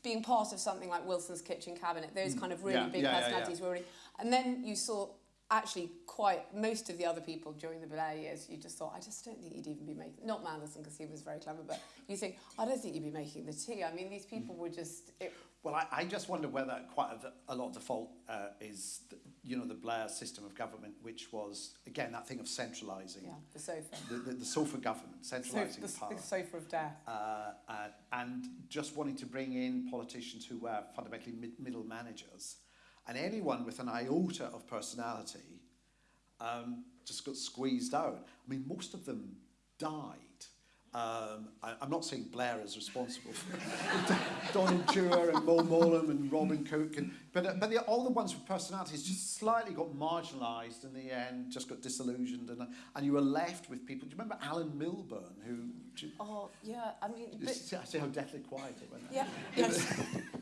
[SPEAKER 4] being part of something like Wilson's Kitchen Cabinet. Those kind of really
[SPEAKER 3] Mm. Yeah,
[SPEAKER 4] big
[SPEAKER 3] yeah, yeah, yeah.
[SPEAKER 4] personalities were already. And then you saw actually quite most of the other people during the Blair years. You just thought, I just don't think you'd even be making. Not Mandelson because he was very clever, but you think, I don't think you'd be making the tea. I mean, these people were just. It,
[SPEAKER 3] Well, I, I just wonder whether quite a, a lot of the fault uh, is, the, you know, the Blair system of government, which was, again, that thing of centralising.
[SPEAKER 4] yeah, the sofa.
[SPEAKER 3] The, the, the sofa government, centralising
[SPEAKER 4] the,
[SPEAKER 3] power.
[SPEAKER 4] the sofa of death.
[SPEAKER 3] Uh, uh, and just wanting to bring in politicians who were fundamentally mid- middle managers. And anyone with an iota of personality um, just got squeezed out. I mean, most of them died. Um, I, I'm not saying Blair is responsible for Donald Dewar and Mo Mowlam and Robin Cook, and, but, uh, but the, all the ones with personalities just slightly got marginalised in the end, just got disillusioned, and, uh, and you were left with people. Do you remember Alan Milburn, who...
[SPEAKER 4] Oh, yeah, I mean. But,
[SPEAKER 3] see, I see how deathly quiet it went.
[SPEAKER 4] yeah, yes.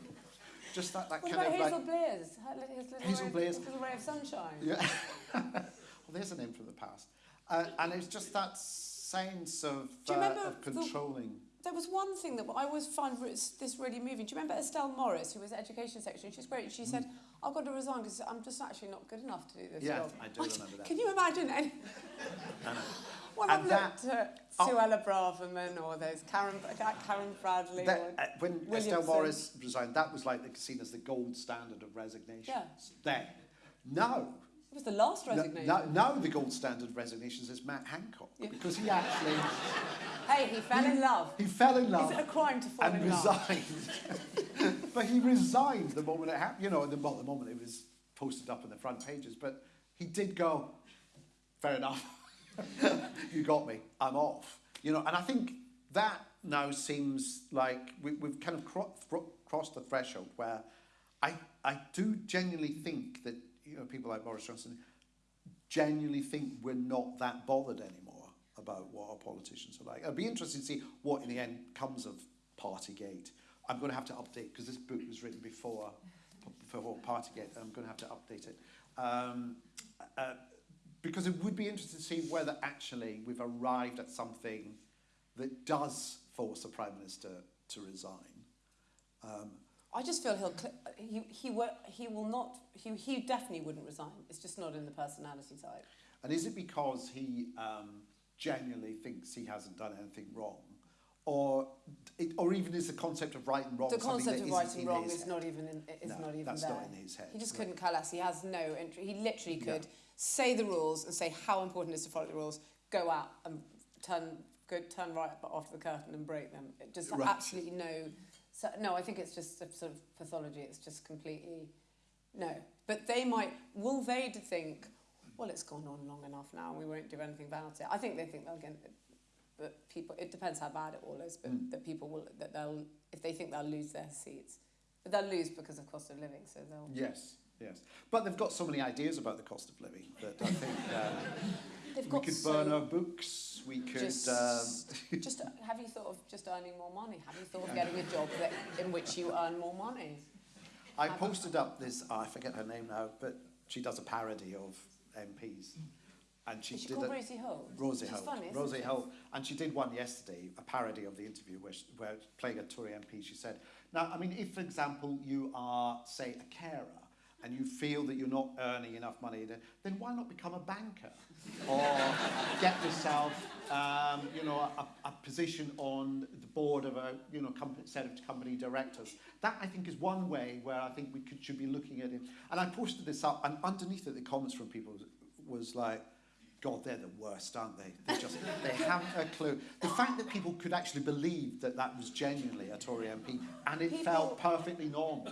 [SPEAKER 3] Just that, that
[SPEAKER 4] What
[SPEAKER 3] kind
[SPEAKER 4] about
[SPEAKER 3] of
[SPEAKER 4] Hazel
[SPEAKER 3] like.
[SPEAKER 4] Blair's? His little,
[SPEAKER 3] Hazel
[SPEAKER 4] ray,
[SPEAKER 3] Blair's-
[SPEAKER 4] little ray of sunshine.
[SPEAKER 3] Yeah. well, there's a name from the past. Uh, and it's just that sense of, uh, of
[SPEAKER 4] the-
[SPEAKER 3] controlling.
[SPEAKER 4] There was one thing that I always find this really moving. Do you remember Estelle Morris, who was education secretary? She's great. She said, I've got to resign because I'm just actually not good enough to do this
[SPEAKER 3] Yeah,
[SPEAKER 4] job.
[SPEAKER 3] I do remember that.
[SPEAKER 4] Can you imagine? Any...
[SPEAKER 3] Know. And
[SPEAKER 4] I've
[SPEAKER 3] that-
[SPEAKER 4] looked at
[SPEAKER 3] Oh.
[SPEAKER 4] Suella Braverman or those Karen, Karen Bradley
[SPEAKER 3] That,
[SPEAKER 4] or
[SPEAKER 3] uh, when Estelle Morris resigned, that was like seen as the gold standard of resignations.
[SPEAKER 4] Yeah.
[SPEAKER 3] Then, now,
[SPEAKER 4] It was the last
[SPEAKER 3] no-
[SPEAKER 4] resignation.
[SPEAKER 3] now, now the gold standard of resignations is Matt Hancock
[SPEAKER 4] Yeah.
[SPEAKER 3] because he actually
[SPEAKER 4] Hey, he fell in love.
[SPEAKER 3] he fell in love.
[SPEAKER 4] Is it a crime to fall in love?
[SPEAKER 3] And resigned. but he resigned the moment it happened. You know, the, the moment it was posted up in the front pages. But he did go, fair enough. you got me. I'm off. You know, and I think that now seems like we, we've kind of cro- crossed the threshold where I, I do genuinely think that, you know, people like Boris Johnson genuinely think we're not that bothered anymore about what our politicians are like. It'll be interesting to see what in the end comes of Partygate. I'm going to have to update because this book was written before before Partygate. I'm going to have to update it um, uh, because it would be interesting to see whether actually we've arrived at something that does force a prime minister to resign. Um,
[SPEAKER 4] I just feel he'll cl- he he will he will not he he definitely wouldn't resign. It's just not in the personality type.
[SPEAKER 3] And is it because he um, genuinely thinks he hasn't done anything wrong? Or, it, or even is the concept of right and wrong
[SPEAKER 4] The concept
[SPEAKER 3] that
[SPEAKER 4] of right and wrong is
[SPEAKER 3] head?
[SPEAKER 4] not even in, is
[SPEAKER 3] No,
[SPEAKER 4] not even
[SPEAKER 3] that's
[SPEAKER 4] there.
[SPEAKER 3] not in his head,
[SPEAKER 4] He just
[SPEAKER 3] no.
[SPEAKER 4] couldn't care less. He has no entry. He literally could say the rules and say how important it is to follow the rules. Go out and turn go turn right after the curtain and break them. It just
[SPEAKER 3] Right.
[SPEAKER 4] absolutely no. So, no, I think it's just a sort of pathology. It's just completely no. But they might will they think, well, it's gone on long enough now, and we won't do anything about it. I think they think they'll get. But people, it depends how bad it all is. But
[SPEAKER 3] Mm.
[SPEAKER 4] that people will that they'll if they think they'll lose their seats, but they'll lose because of cost of living. So they'll.
[SPEAKER 3] Yes, yes. But they've got so many ideas about the cost of living that I think uh,
[SPEAKER 4] They've
[SPEAKER 3] we could
[SPEAKER 4] so
[SPEAKER 3] burn our books, we could...
[SPEAKER 4] just,
[SPEAKER 3] um,
[SPEAKER 4] just have you thought of just earning more money? Have you thought of getting a job that, in which you earn more money?
[SPEAKER 3] I posted up this, oh, I forget her name now, but she does a parody of MPs. And she
[SPEAKER 4] she
[SPEAKER 3] did a,
[SPEAKER 4] Rosie Holt?
[SPEAKER 3] Rosie Holt.
[SPEAKER 4] funny,
[SPEAKER 3] Rosie? Holt. And she did one yesterday, a parody of the interview where, she, where playing a Tory MP, she said, now, I mean, if, for example, you are, say, a carer, and you feel that you're not earning enough money, then, then why not become a banker? Or get yourself, um, you know, a, a position on the board of a, you know, company, set of company directors. That, I think, is one way where I think we could, should be looking at it. And I posted this up, and underneath it, the comments from people was, was like, God, they're the worst, aren't they? They just, they haven't a clue. The fact that people could actually believe that that was genuinely a Tory MP, and it
[SPEAKER 4] People-
[SPEAKER 3] felt perfectly normal,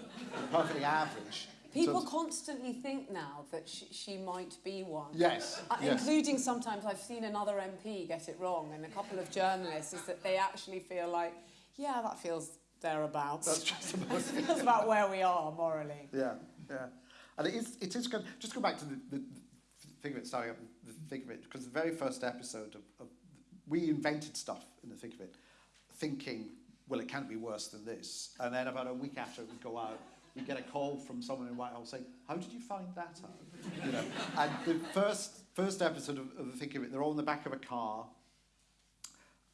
[SPEAKER 3] perfectly average.
[SPEAKER 4] People
[SPEAKER 3] So-
[SPEAKER 4] constantly think now that she, she might be one.
[SPEAKER 3] yes,
[SPEAKER 4] Uh,
[SPEAKER 3] yes.
[SPEAKER 4] Including sometimes I've seen another MP get it wrong, and a couple of journalists, is that they actually feel like, yeah, that feels thereabouts.
[SPEAKER 3] That's just about
[SPEAKER 4] feels about where we are morally.
[SPEAKER 3] Yeah, yeah. And it is, it is good. Just go back to the, the, the thick of it, starting up the thick of it, because the very first episode of, of, we invented stuff in the thick of it, thinking, well, it can't be worse than this. And then about a week after it would go out, we get a call from someone in Whitehall saying, "How did you find that out?" You know, and the first first episode of, of the Thick of It, they're all in the back of a car,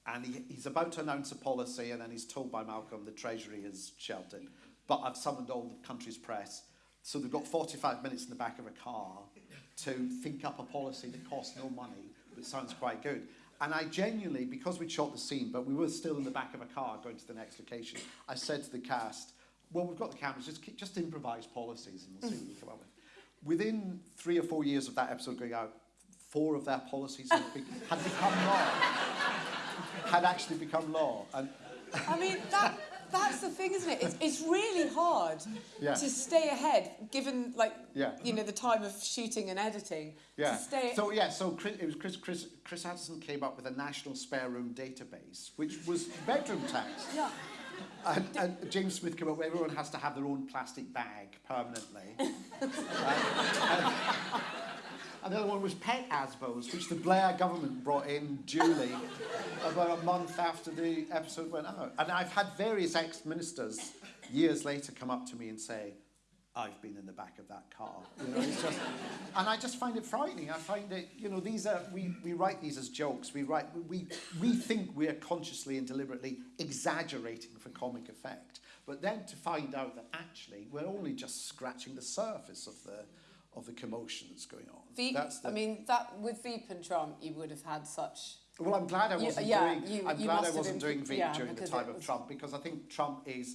[SPEAKER 3] and he, he's about to announce a policy, and then he's told by Malcolm the Treasury has shelved it, but I've summoned all the country's press, so they've got 45 minutes in the back of a car to think up a policy that costs no money but sounds quite good. And I genuinely, because we'd shot the scene, but we were still in the back of a car going to the next location, I said to the cast, well, we've got the cameras, just, keep- just improvise policies and we'll see what we mm. come up with. Within three or four years of that episode going out, four of their policies had, be- had become law. had actually become law. And
[SPEAKER 4] I mean, that that's the thing, isn't it? It's, it's really hard
[SPEAKER 3] Yeah.
[SPEAKER 4] to stay ahead, given like
[SPEAKER 3] Yeah.
[SPEAKER 4] you know the time of shooting and editing.
[SPEAKER 3] Yeah.
[SPEAKER 4] To stay.
[SPEAKER 3] So yeah, so Chris, it was Chris, Chris, Chris Addison came up with a national spare room database, which was bedroom tax.
[SPEAKER 4] yeah.
[SPEAKER 3] And, and James Smith came up with everyone has to have their own plastic bag permanently. Uh, and, and the other one was pet ASBOs, which the Blair government brought in duly about a month after the episode went out. And I've had various ex-ministers years later come up to me and say, I've been in the back of that car. You know, it's just, and I just find it frightening. I find it, you know, these are, we, we write these as jokes. We write, we, we think we are consciously and deliberately exaggerating for comic effect. But then to find out that actually we're only just scratching the surface of the, of the commotion that's going on.
[SPEAKER 4] Veep,
[SPEAKER 3] That's the,
[SPEAKER 4] I mean, that with Veep and Trump, you would have had such.
[SPEAKER 3] well, I'm glad I wasn't
[SPEAKER 4] yeah,
[SPEAKER 3] doing.
[SPEAKER 4] you-
[SPEAKER 3] I'm
[SPEAKER 4] you
[SPEAKER 3] glad I wasn't
[SPEAKER 4] been-
[SPEAKER 3] doing Veep
[SPEAKER 4] yeah,
[SPEAKER 3] during the time of Trump because I think Trump is,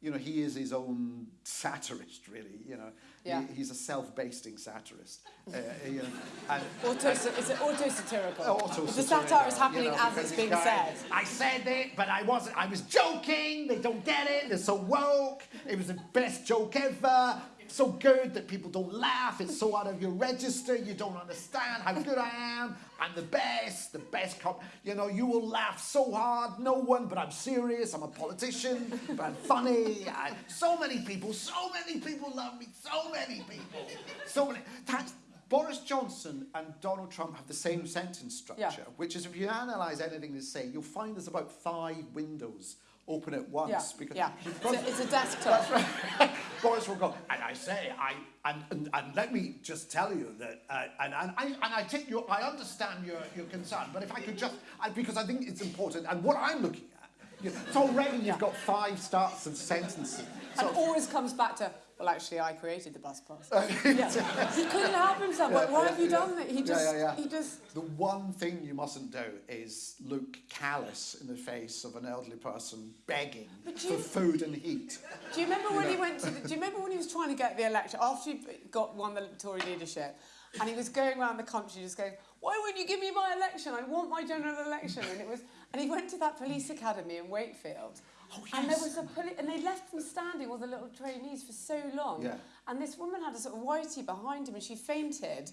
[SPEAKER 3] you know, he is his own satirist, really. You know,
[SPEAKER 4] Yeah.
[SPEAKER 3] he, he's a self-basting satirist. uh, you know, and
[SPEAKER 4] Auto, is it auto-satirical?
[SPEAKER 3] auto
[SPEAKER 4] The satire is happening as it's being said.
[SPEAKER 3] I said it, but I wasn't. I was joking. They don't get it. They're so woke. It was the best joke ever. So good that people don't laugh. It's so out of your register. You don't understand how good I am. I'm the best. The best cop. You know, you will laugh so hard. No one, but I'm serious. I'm a politician, but I'm funny. I, so many people. So many people love me. So many people. So many. That's, Boris Johnson and Donald Trump have the same sentence structure,
[SPEAKER 4] Yeah.
[SPEAKER 3] which is if you analyse anything they say, you'll find there's about five windows open at once.
[SPEAKER 4] Yeah,
[SPEAKER 3] Because
[SPEAKER 4] yeah. It's a, it's a desktop.
[SPEAKER 3] Boris will go, and I say, I and, and, and let me just tell you that, uh, and, and, I, and I take your, I understand your, your concern, but if I could just, I, because I think it's important, and what I'm looking at, you know, so already you've got five starts of sentences.
[SPEAKER 4] And always comes back to, well, actually, I created the bus pass. yeah. He couldn't help himself. Like, why have you done that? He just,
[SPEAKER 3] yeah, yeah.
[SPEAKER 4] he just.
[SPEAKER 3] the one thing you mustn't do is look callous in the face of an elderly person begging for
[SPEAKER 4] you-
[SPEAKER 3] food and heat.
[SPEAKER 4] Do you remember when he went to? The, do you remember when he was trying to get the election after he got won the Tory leadership, and he was going around the country just going, "Why won't you give me my election? I want my general election." And it was, and he went to that police academy in Wakefield.
[SPEAKER 3] Oh,
[SPEAKER 4] And there was a poli- and they left them standing, all the little trainees, for so long.
[SPEAKER 3] Yeah.
[SPEAKER 4] And this woman had a sort of whitey behind him, and she fainted.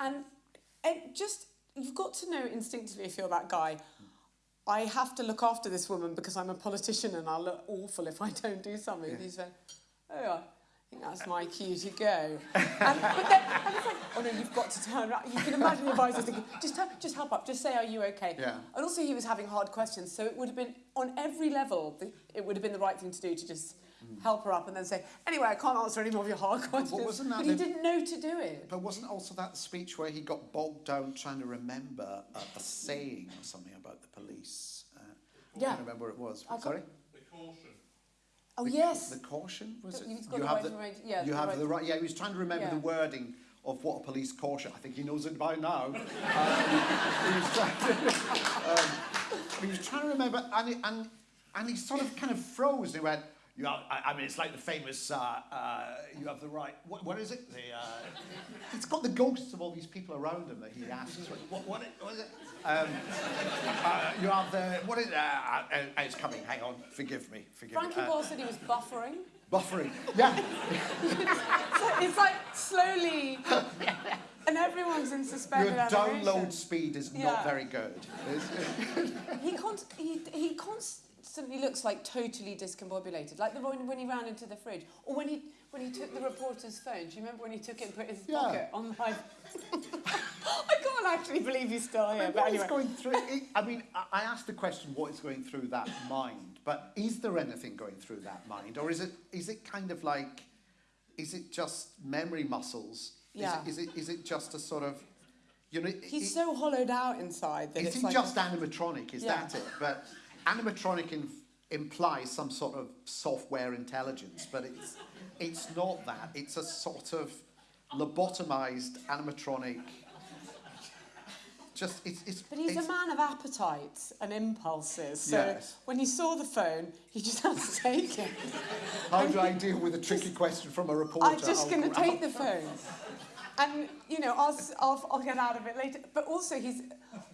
[SPEAKER 4] And it just, you've got to know instinctively if you're that guy. I have to look after this woman because I'm a politician and I'll look awful if I don't do something.
[SPEAKER 3] Yeah.
[SPEAKER 4] He's like, oh, think that's my cue to go. and, but then, and it's like, oh no, you've got to turn around. You can imagine the advisor thinking, just, help- just help up, just say, are you okay?
[SPEAKER 3] Yeah.
[SPEAKER 4] And also he was having hard questions, so it would have been, on every level, the, it would have been the right thing to do to just help her up and then say, anyway, I can't answer any more of your hard questions.
[SPEAKER 3] wasn't that
[SPEAKER 4] but he
[SPEAKER 3] the-
[SPEAKER 4] didn't know to do it.
[SPEAKER 3] But wasn't also that speech where he got bogged down trying to remember a, a saying or something about the police? Uh, I can't remember what it was.
[SPEAKER 4] I can't-
[SPEAKER 3] Sorry?
[SPEAKER 4] Oh,
[SPEAKER 3] The-
[SPEAKER 4] yes.
[SPEAKER 3] The caution was it?
[SPEAKER 4] You've the right to remain- yeah,
[SPEAKER 3] you
[SPEAKER 4] the
[SPEAKER 3] have
[SPEAKER 4] right
[SPEAKER 3] the right. Yeah, he was trying to remember
[SPEAKER 4] Yeah.
[SPEAKER 3] the wording of what a police caution. I think he knows it by now. um, he, was trying, um, he was trying to remember, and he, and and he sort of kind of froze. He went. You have, I, I mean, it's like the famous. Uh, uh, you have the right. What, what is it? The. Uh, it's got the ghosts of all these people around him that he asks. What, what, what is it? Um, uh, you have the. What is? Uh, uh, uh, it's coming. Hang on. Forgive me. Forgive
[SPEAKER 4] Frankie
[SPEAKER 3] me. Uh,
[SPEAKER 4] Ball said he was buffering.
[SPEAKER 3] Buffering. Yeah.
[SPEAKER 4] So it's like slowly, and everyone's in
[SPEAKER 3] suspense.
[SPEAKER 4] Your
[SPEAKER 3] download
[SPEAKER 4] animation.
[SPEAKER 3] speed is
[SPEAKER 4] Yeah.
[SPEAKER 3] not very good.
[SPEAKER 4] He, const- he, he constantly looks like totally discombobulated, like the one when he ran into the fridge, or when he when he took the reporter's phone. Do you remember when he took it and put it in his
[SPEAKER 3] Yeah.
[SPEAKER 4] pocket on live? I can't actually believe he's still here.
[SPEAKER 3] what
[SPEAKER 4] But
[SPEAKER 3] is
[SPEAKER 4] anyway,
[SPEAKER 3] going through? It, I mean, I- I asked the question, what is going through that mind? But is there anything going through that mind, or is it is it kind of like is it just memory muscles?
[SPEAKER 4] Yeah.
[SPEAKER 3] Is it, is it, is it just a sort of, you know,
[SPEAKER 4] He's
[SPEAKER 3] it,
[SPEAKER 4] so hollowed out inside that
[SPEAKER 3] is
[SPEAKER 4] it's
[SPEAKER 3] it
[SPEAKER 4] like
[SPEAKER 3] just animatronic? Is
[SPEAKER 4] Yeah.
[SPEAKER 3] that it? But animatronic implies some sort of software intelligence, but it's it's not that. It's a sort of lobotomized animatronic. Just it's it's.
[SPEAKER 4] But he's
[SPEAKER 3] it's,
[SPEAKER 4] a man of appetites and impulses. So
[SPEAKER 3] Yes.
[SPEAKER 4] when he saw the phone, he just had to take it.
[SPEAKER 3] How do I deal with a tricky question from a reporter?
[SPEAKER 4] I'm just going to take the phone. And, you know, I'll, I'll, I'll get out of it later. But also, he's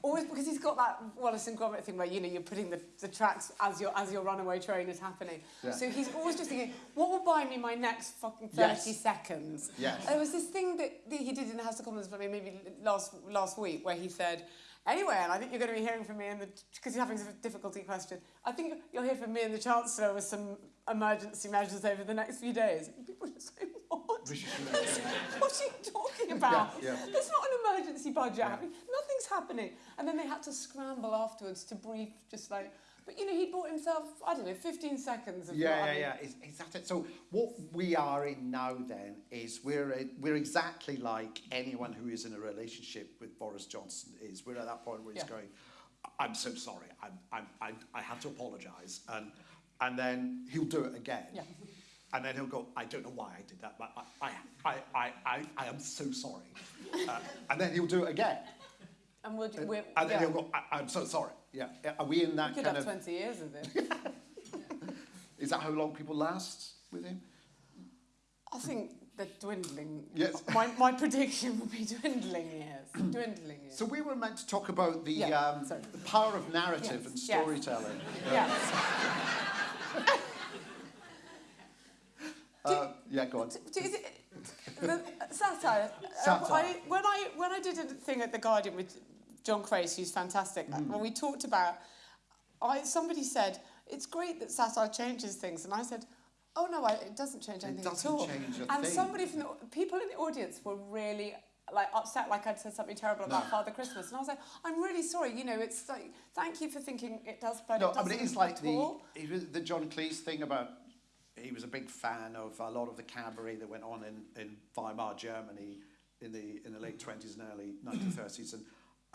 [SPEAKER 4] always, because he's got that Wallace and Gromit thing where, you know, you're putting the, the tracks as your, as your runaway train is happening.
[SPEAKER 3] Yeah.
[SPEAKER 4] So he's always just thinking, what will buy me my next fucking 30
[SPEAKER 3] Yes.
[SPEAKER 4] seconds?
[SPEAKER 3] Yes.
[SPEAKER 4] There was this thing that, that he did in the House of Commons maybe last, last week where he said, Anyway, and I think you're going to be hearing from me in the because you're having some difficulty question. I think you'll hear from me and the Chancellor with some emergency measures over the next few days. And people are just saying, what? What are you talking about?
[SPEAKER 3] Yeah, yeah.
[SPEAKER 4] There's not an emergency budget happening. Nothing's happening. And then they had to scramble afterwards to brief, just like, but you know, he bought himself, I don't know, 15 seconds of
[SPEAKER 3] Yeah, yeah, yeah. Is, is that it? So what we are in now then is we're a, we're exactly like anyone who is in a relationship with Boris Johnson is. We're at that point where he's
[SPEAKER 4] Yeah.
[SPEAKER 3] going, I'm so sorry. I'm, I'm, I, I have to apologise, and and then he'll do it again.
[SPEAKER 4] Yeah.
[SPEAKER 3] And then he'll go, I don't know why I did that, but I, I, I, I, I, I am so sorry. Uh, and then he'll do it again.
[SPEAKER 4] And
[SPEAKER 3] And,
[SPEAKER 4] we're
[SPEAKER 3] and then
[SPEAKER 4] yeah.
[SPEAKER 3] he'll go, I, I'm so sorry. Yeah. Are we in
[SPEAKER 4] we
[SPEAKER 3] that
[SPEAKER 4] could
[SPEAKER 3] kind
[SPEAKER 4] have
[SPEAKER 3] of...
[SPEAKER 4] 20 years of this.
[SPEAKER 3] Is that how long people last with him?
[SPEAKER 4] I think they're dwindling.
[SPEAKER 3] Yes.
[SPEAKER 4] My, my prediction would be dwindling years. dwindling years.
[SPEAKER 3] So we were meant to talk about the,
[SPEAKER 4] Yeah,
[SPEAKER 3] um, the power of narrative
[SPEAKER 4] Yes,
[SPEAKER 3] and
[SPEAKER 4] yes.
[SPEAKER 3] storytelling.
[SPEAKER 4] yeah.
[SPEAKER 3] Uh, yeah, go on.
[SPEAKER 4] Do you thi- the satire. uh,
[SPEAKER 3] Satire.
[SPEAKER 4] I, when I when I did a thing at the Guardian with John Crace, who's fantastic,
[SPEAKER 3] Mm.
[SPEAKER 4] when we talked about, I somebody said it's great that satire changes things, and I said. Oh no, I, it doesn't change anything
[SPEAKER 3] doesn't
[SPEAKER 4] at all.
[SPEAKER 3] change a
[SPEAKER 4] and
[SPEAKER 3] thing.
[SPEAKER 4] somebody from the people in the audience were really like upset, like I'd said something terrible about
[SPEAKER 3] No.
[SPEAKER 4] Father Christmas, and I was like, I'm really sorry. You know, it's like thank you for thinking it does, but
[SPEAKER 3] No,
[SPEAKER 4] it
[SPEAKER 3] I
[SPEAKER 4] doesn't
[SPEAKER 3] mean, it is like the,
[SPEAKER 4] all.
[SPEAKER 3] it was the John Cleese thing about he was a big fan of a lot of the cabaret that went on in, in Weimar, Germany in the, in the late 20s and early 1930s. And,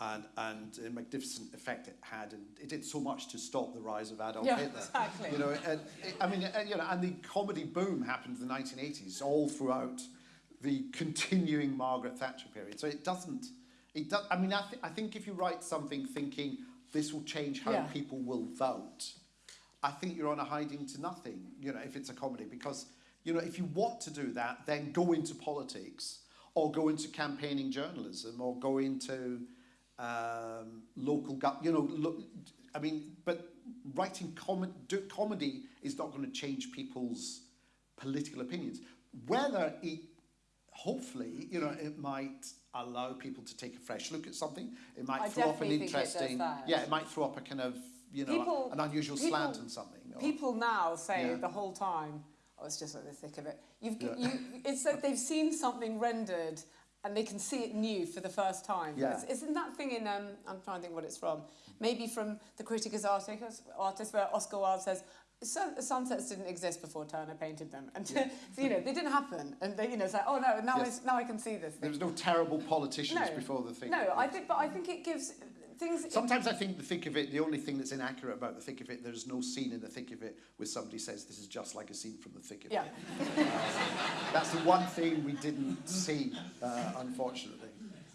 [SPEAKER 3] and, and the magnificent effect it had, and it did so much to stop the rise of Adolf
[SPEAKER 4] Yeah,
[SPEAKER 3] Hitler.
[SPEAKER 4] exactly.
[SPEAKER 3] You know, and, I mean, and, you know, and the comedy boom happened in the 1980s, all throughout the continuing Margaret Thatcher period. So it doesn't, it does, I mean, I, th- I think if you write something thinking this will change how
[SPEAKER 4] Yeah.
[SPEAKER 3] people will vote, I think you're on a hiding to nothing, you know, if it's a comedy, because, you know, if you want to do that, then go into politics or go into campaigning journalism or go into um, local, gov- you know, lo- I mean, but writing com- do, comedy is not going to change people's political opinions. Whether it, hopefully, you know, it might allow people to take a fresh look at something. It might
[SPEAKER 4] I
[SPEAKER 3] throw up an
[SPEAKER 4] think it
[SPEAKER 3] interesting, yeah, it might throw up a kind of, you know,
[SPEAKER 4] People-
[SPEAKER 3] an unusual
[SPEAKER 4] people-
[SPEAKER 3] slant on something. or-
[SPEAKER 4] People now say
[SPEAKER 3] Yeah.
[SPEAKER 4] the whole time, oh, it's just like the thick of it. You've,
[SPEAKER 3] Yeah.
[SPEAKER 4] you, it's like they've seen something rendered and they can see it new for the first time.
[SPEAKER 3] Yeah.
[SPEAKER 4] It's, isn't that thing in, um, I'm trying to think what it's from, maybe from The Critic as Artist, artist where Oscar Wilde says, Sun, sunsets didn't exist before Turner painted them. And,
[SPEAKER 3] Yeah.
[SPEAKER 4] so, you know, they didn't happen. And, they, you know, it's like, oh no, now,
[SPEAKER 3] Yes.
[SPEAKER 4] I, now I can see this
[SPEAKER 3] There was no terrible politicians
[SPEAKER 4] No.
[SPEAKER 3] before the thing.
[SPEAKER 4] No, I think, but I think it gives things...
[SPEAKER 3] Sometimes I think the thick of it, the only thing that's inaccurate about the thick of it, there's no scene in the thick of it where somebody says this is just like a scene from the thick of
[SPEAKER 4] yeah.
[SPEAKER 3] it. That's the one thing we didn't see, uh, unfortunately.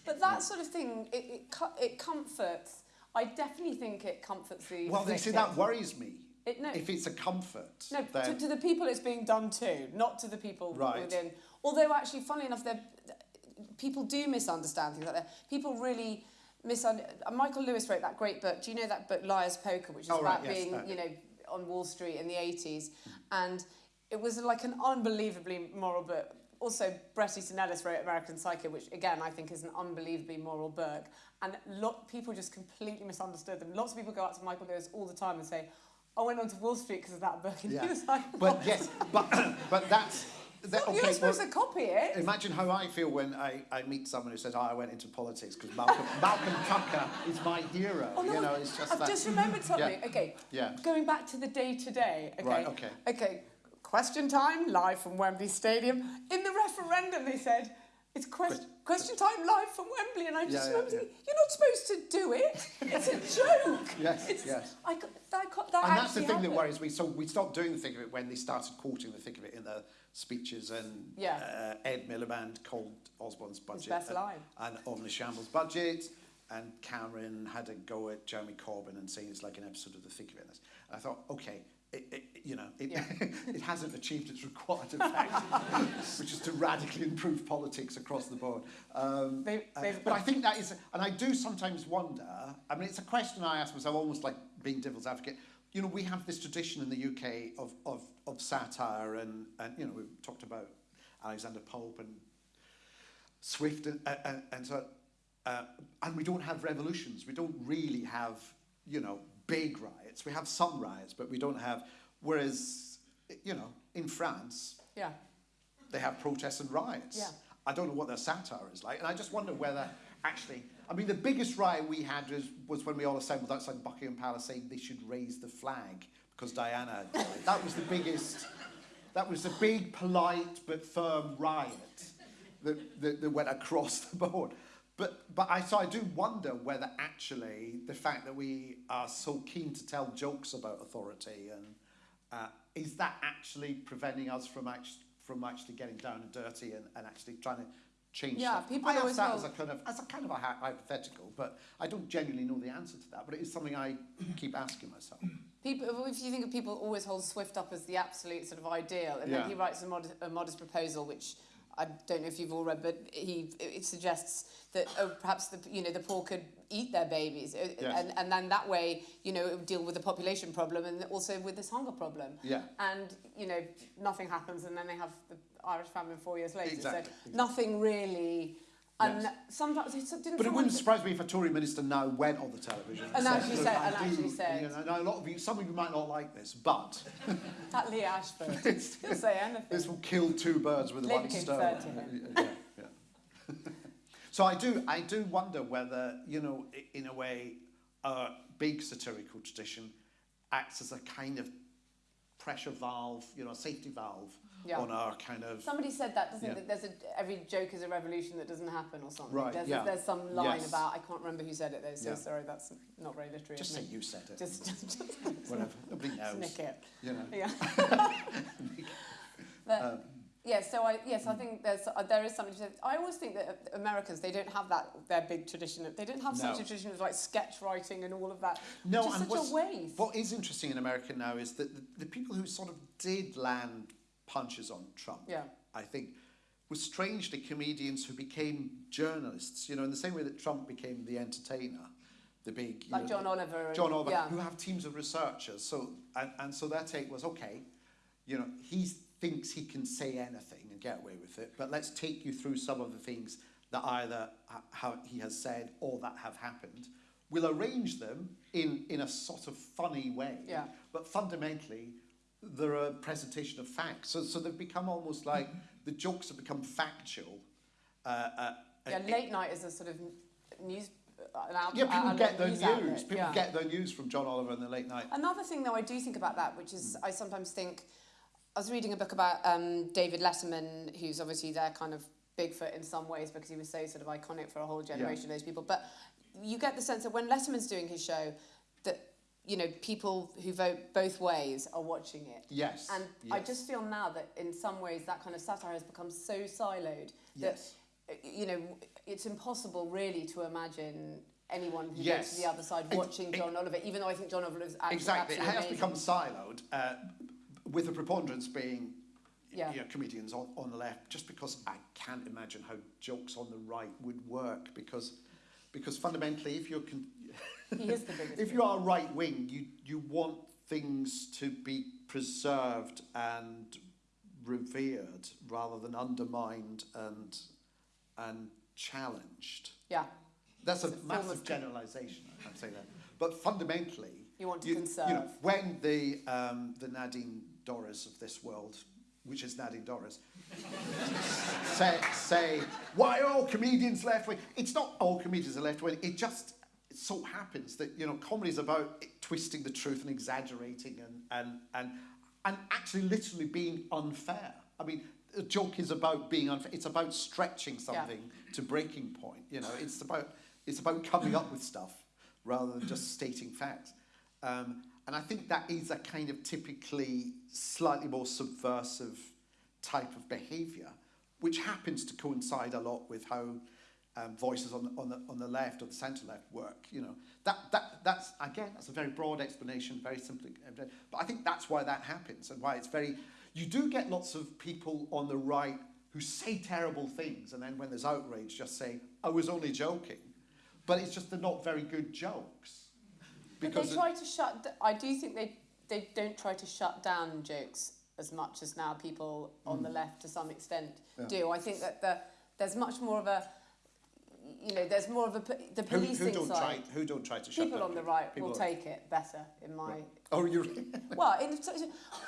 [SPEAKER 4] But that sort of thing, it, it, it comforts. I definitely think it comforts the.
[SPEAKER 3] Well, they say that worries me.
[SPEAKER 4] It, no,
[SPEAKER 3] If it's a comfort,
[SPEAKER 4] no to,
[SPEAKER 3] then
[SPEAKER 4] to the people it's being done to, not to the people
[SPEAKER 3] Right.
[SPEAKER 4] within. Although, actually, funnily enough, people do misunderstand things like that. People really misunderstand. Michael Lewis wrote that great book. Do you know that book, Liar's Poker, which is
[SPEAKER 3] Oh, right,
[SPEAKER 4] about
[SPEAKER 3] yes,
[SPEAKER 4] being,
[SPEAKER 3] uh,
[SPEAKER 4] you know, on Wall Street in the 80s? And it was like an unbelievably moral book. Also, Bret Easton Ellis wrote American Psycho, which again I think is an unbelievably moral book. And lot people just completely misunderstood them. Lots of people go up to Michael Lewis all the time and say, "I went on to Wall Street because of that book," and
[SPEAKER 3] Yeah.
[SPEAKER 4] he was like,
[SPEAKER 3] But yes, but but that's that,
[SPEAKER 4] You're not supposed
[SPEAKER 3] well,
[SPEAKER 4] to copy it.
[SPEAKER 3] Imagine how I feel when I, I meet someone who says, "Oh, I went into politics because Malcolm, Malcolm Tucker is my hero."
[SPEAKER 4] Oh, no,
[SPEAKER 3] you know, it's just
[SPEAKER 4] I've
[SPEAKER 3] that.
[SPEAKER 4] just remembered something.
[SPEAKER 3] Yeah.
[SPEAKER 4] Okay.
[SPEAKER 3] Yeah.
[SPEAKER 4] Going back to the Day Today. Okay.
[SPEAKER 3] Right, okay.
[SPEAKER 4] Okay. question time live from Wembley Stadium. In the referendum, they said it's quest- question time live from Wembley, and I just
[SPEAKER 3] Yeah,
[SPEAKER 4] remember
[SPEAKER 3] yeah.
[SPEAKER 4] thinking, you're not supposed to do it. It's a joke.
[SPEAKER 3] Yes,
[SPEAKER 4] It's,
[SPEAKER 3] yes.
[SPEAKER 4] I, got- that, got- that
[SPEAKER 3] and that's the thing that worries me. So we stopped doing the thick of it when they started quoting the thick of it in their speeches, and
[SPEAKER 4] Yeah.
[SPEAKER 3] uh, Ed Miliband called Osborne's budget
[SPEAKER 4] best
[SPEAKER 3] and,
[SPEAKER 4] line.
[SPEAKER 3] and Omnishambles budget, and Cameron had a go at Jeremy Corbyn and saying it's like an episode of the thick of it. And I thought, okay. It, it, you know, it,
[SPEAKER 4] Yeah.
[SPEAKER 3] it hasn't achieved its required effect, which is to radically improve politics across the board. Um,
[SPEAKER 4] They-
[SPEAKER 3] uh, but I think that is, and I do sometimes wonder. I mean, it's a question I ask myself, almost like being devil's advocate. You know, we have this tradition in the UK of of, of satire, and and you know, we've talked about Alexander Pope and Swift, and and, and so, uh, and we don't have revolutions. We don't really have, you know, big riots. We have some riots, but we don't have. Whereas, you know, in France,
[SPEAKER 4] Yeah.
[SPEAKER 3] they have protests and riots.
[SPEAKER 4] Yeah.
[SPEAKER 3] I don't know what their satire is like, and I just wonder whether actually, I mean, the biggest riot we had was, was when we all assembled outside Buckingham Palace saying they should raise the flag because Diana died. that was the biggest, that was the big, polite but firm riot that, that, that went across the board. But, but I, so I do wonder whether actually the fact that we are so keen to tell jokes about authority and uh, is that actually preventing us from actually, from actually getting down and dirty and, and actually trying to change
[SPEAKER 4] Yeah,
[SPEAKER 3] stuff?
[SPEAKER 4] people
[SPEAKER 3] I ask that as a kind of as a kind of a hy- hypothetical, but I don't genuinely know the answer to that. But it is something I keep asking myself.
[SPEAKER 4] People, if you think of people always hold Swift up as the absolute sort of ideal, and
[SPEAKER 3] Yeah.
[SPEAKER 4] then he writes a, mod- a modest proposal, which I don't know if you've all read, but he it suggests that oh, perhaps the you know the poor could eat their babies, uh, and and then that way you know it would deal with the population problem and also with this hunger problem.
[SPEAKER 3] Yeah.
[SPEAKER 4] And you know nothing happens, and then they have the Irish famine four years later.
[SPEAKER 3] Exactly,
[SPEAKER 4] So
[SPEAKER 3] exactly.
[SPEAKER 4] nothing really. And
[SPEAKER 3] Yes.
[SPEAKER 4] sometimes it didn't.
[SPEAKER 3] But it wouldn't surprise me if a Tory minister now went on the television
[SPEAKER 4] And actually
[SPEAKER 3] "Look,
[SPEAKER 4] said- and actually said-
[SPEAKER 3] You know, now a lot of you, some of you might not like this, but
[SPEAKER 4] At Lee Ashford, he'll say anything.
[SPEAKER 3] this will kill two birds with one stone.
[SPEAKER 4] said to him.
[SPEAKER 3] Yeah, yeah. so I do, I do wonder whether, you know, in a way, a big satirical tradition acts as a kind of pressure valve, you know, a safety valve
[SPEAKER 4] Yeah.
[SPEAKER 3] on our kind of.
[SPEAKER 4] Somebody said that, doesn't
[SPEAKER 3] Yeah.
[SPEAKER 4] it? That there's a, every joke is a revolution that doesn't happen or something.
[SPEAKER 3] Right,
[SPEAKER 4] There's,
[SPEAKER 3] yeah.
[SPEAKER 4] there's some line
[SPEAKER 3] Yes.
[SPEAKER 4] about, I can't remember who said it though, so
[SPEAKER 3] Yeah.
[SPEAKER 4] sorry, that's not very literary.
[SPEAKER 3] Just say you said it.
[SPEAKER 4] Just, just, just
[SPEAKER 3] whatever. Nobody knows.
[SPEAKER 4] nick it.
[SPEAKER 3] You know.
[SPEAKER 4] Yeah. but,
[SPEAKER 3] Um,
[SPEAKER 4] yeah, so I, yes, I think there's, uh, there is something to say. I always think that uh, Americans, they don't have that, their big tradition. They don't have such a tradition of like sketch writing and all of that.
[SPEAKER 3] No,
[SPEAKER 4] which is
[SPEAKER 3] and
[SPEAKER 4] such a waste.
[SPEAKER 3] what is interesting in America now is that the, the people who sort of did land punches on Trump,
[SPEAKER 4] Yeah.
[SPEAKER 3] I think, were strangely comedians who became journalists. You know, in the same way that Trump became the entertainer, the big you
[SPEAKER 4] Like
[SPEAKER 3] know,
[SPEAKER 4] John Oliver.
[SPEAKER 3] John Oliver,
[SPEAKER 4] Yeah.
[SPEAKER 3] who have teams of researchers. So and, and so their take was okay, you know, he thinks he can say anything and get away with it, but let's take you through some of the things that either how he has said or that have happened. We'll arrange them in, in a sort of funny way,
[SPEAKER 4] Yeah.
[SPEAKER 3] but fundamentally they're a presentation of facts. So, so they've become almost like the jokes have become factual. Uh, uh,
[SPEAKER 4] Yeah,
[SPEAKER 3] uh,
[SPEAKER 4] late night is a sort of news. uh, out,
[SPEAKER 3] yeah, people
[SPEAKER 4] outlet
[SPEAKER 3] get their
[SPEAKER 4] news
[SPEAKER 3] news. People
[SPEAKER 4] yeah.
[SPEAKER 3] get their news from John Oliver in the late night.
[SPEAKER 4] Another thing, though, I do think about that, which is I sometimes think I was reading a book about um, David Letterman, who's obviously their kind of Bigfoot in some ways because he was so sort of iconic for a whole generation of those people. But you get the sense that when Letterman's doing his show, that you know people who vote both ways are watching it.
[SPEAKER 3] Yes.
[SPEAKER 4] And I just feel now that in some ways that kind of satire has become so siloed
[SPEAKER 3] Yes.
[SPEAKER 4] that uh, you know it's impossible really to imagine anyone who goes to the other side watching
[SPEAKER 3] it-
[SPEAKER 4] John Oliver, even though I think John Oliver is actually
[SPEAKER 3] Exactly, it has
[SPEAKER 4] amazing.
[SPEAKER 3] become siloed, uh, with the preponderance being
[SPEAKER 4] Yeah.
[SPEAKER 3] you know, comedians on, on the left, just because I can't imagine how jokes on the right would work, because, because fundamentally, if you're,
[SPEAKER 4] He is the biggest.
[SPEAKER 3] if you are right wing, you, you want things to be preserved and revered rather than undermined and, and challenged.
[SPEAKER 4] yeah,
[SPEAKER 3] That's a
[SPEAKER 4] It's a
[SPEAKER 3] massive generalisation, I'd say that. But fundamentally,
[SPEAKER 4] You want to
[SPEAKER 3] you, You know, when the um, the Nadine Dorries of this world, which is Nadine Dorries, say say why are all comedians left wing? It's not all comedians are left wing. It just it so happens that you know comedy is about twisting the truth and exaggerating and and and and actually literally being unfair. I mean, a joke is about being unfair. It's about stretching something to breaking point. You know, it's about it's about coming up with stuff rather than just stating facts. Um, and I think that is a kind of typically slightly more subversive type of behaviour, which happens to coincide a lot with how um, voices on the, on, the, on the left or the centre left work. You know, that, that, that's, again, that's a very broad explanation, very simple, but I think that's why that happens and why it's very, you do get lots of people on the right who say terrible things and then when there's outrage just say, I was only joking. But it's just they're not very good jokes.
[SPEAKER 4] But they try to shut. I do think they they don't try to shut down jokes as much as now people on the left to some extent
[SPEAKER 3] Yeah.
[SPEAKER 4] do. I think that the there's much more of a you know there's more of a the
[SPEAKER 3] who,
[SPEAKER 4] policing
[SPEAKER 3] who, don't try,
[SPEAKER 4] side.
[SPEAKER 3] who don't try to shut
[SPEAKER 4] People on the right
[SPEAKER 3] People
[SPEAKER 4] will take it better in my.
[SPEAKER 3] Oh, you
[SPEAKER 4] Well, in,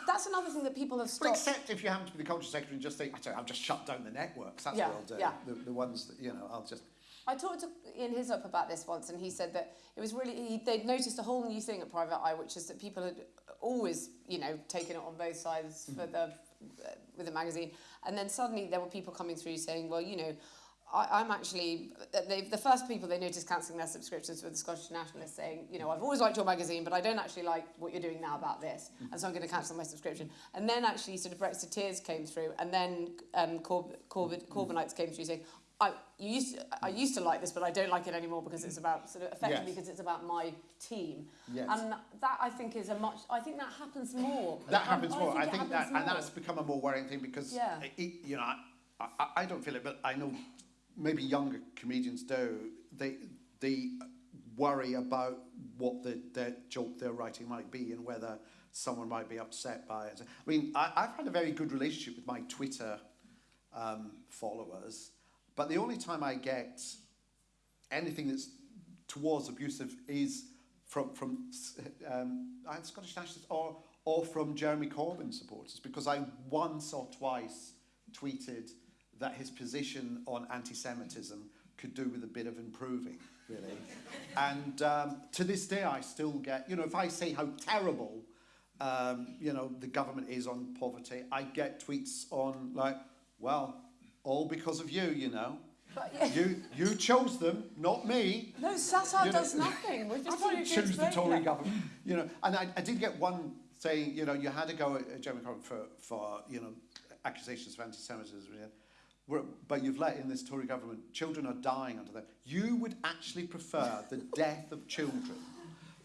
[SPEAKER 4] that's another thing that people have
[SPEAKER 3] Well,
[SPEAKER 4] stopped.
[SPEAKER 3] except if you happen to be the culture secretary and just think, "I I've just shut down the networks. That's
[SPEAKER 4] Yeah,
[SPEAKER 3] what I'll do.
[SPEAKER 4] yeah.
[SPEAKER 3] The, the ones that, you know, I'll just...
[SPEAKER 4] I talked to Ian Hislop about this once, and he said that it was really he, they'd noticed a whole new thing at Private Eye, which is that people had always, you know, taken it on both sides for the uh, with the magazine, and then suddenly there were people coming through saying, well, you know. I, I'm actually they, the first people they noticed cancelling their subscriptions were the Scottish Nationalists saying, you know, I've always liked your magazine, but I don't actually like what you're doing now about this, and so I'm going to cancel my subscription. And then actually sort of Brexiteers came through, and then um, Corb- Corbyn, Corbynites came through saying, I you used to, I used to like this, but I don't like it anymore because it's about sort of effectively
[SPEAKER 3] Yes.
[SPEAKER 4] because it's about my team.
[SPEAKER 3] Yes.
[SPEAKER 4] And that I think is a much. I think that happens more.
[SPEAKER 3] That happens
[SPEAKER 4] I
[SPEAKER 3] more. I think that,
[SPEAKER 4] happens
[SPEAKER 3] and
[SPEAKER 4] more.
[SPEAKER 3] that's become a more worrying thing because,
[SPEAKER 4] Yeah.
[SPEAKER 3] it, you know, I, I, I don't feel it, but I know maybe younger comedians do. They they worry about what the their joke they're writing might be and whether someone might be upset by it. I mean, I, I've had a very good relationship with my Twitter um, followers, but the only time I get anything that's towards abusive is from from um, Scottish nationalists or or from Jeremy Corbyn supporters because I once or twice tweeted that his position on anti-Semitism could do with a bit of improving, really. and um, to this day, I still get you know if I say how terrible um, you know the government is on poverty, I get tweets on like, well, all because of you, you know.
[SPEAKER 4] But, yeah.
[SPEAKER 3] You you chose them, not me.
[SPEAKER 4] No, satire
[SPEAKER 3] You know-
[SPEAKER 4] does nothing. We've
[SPEAKER 3] I
[SPEAKER 4] just tried
[SPEAKER 3] didn't choose the Tory
[SPEAKER 4] that.
[SPEAKER 3] government, you know. And I, I did get one saying, you know, you had to go at Jeremy Corbyn for, for you know, accusations of anti-Semitism. We're- but you've let in this Tory government. Children are dying under that. You would actually prefer the death of children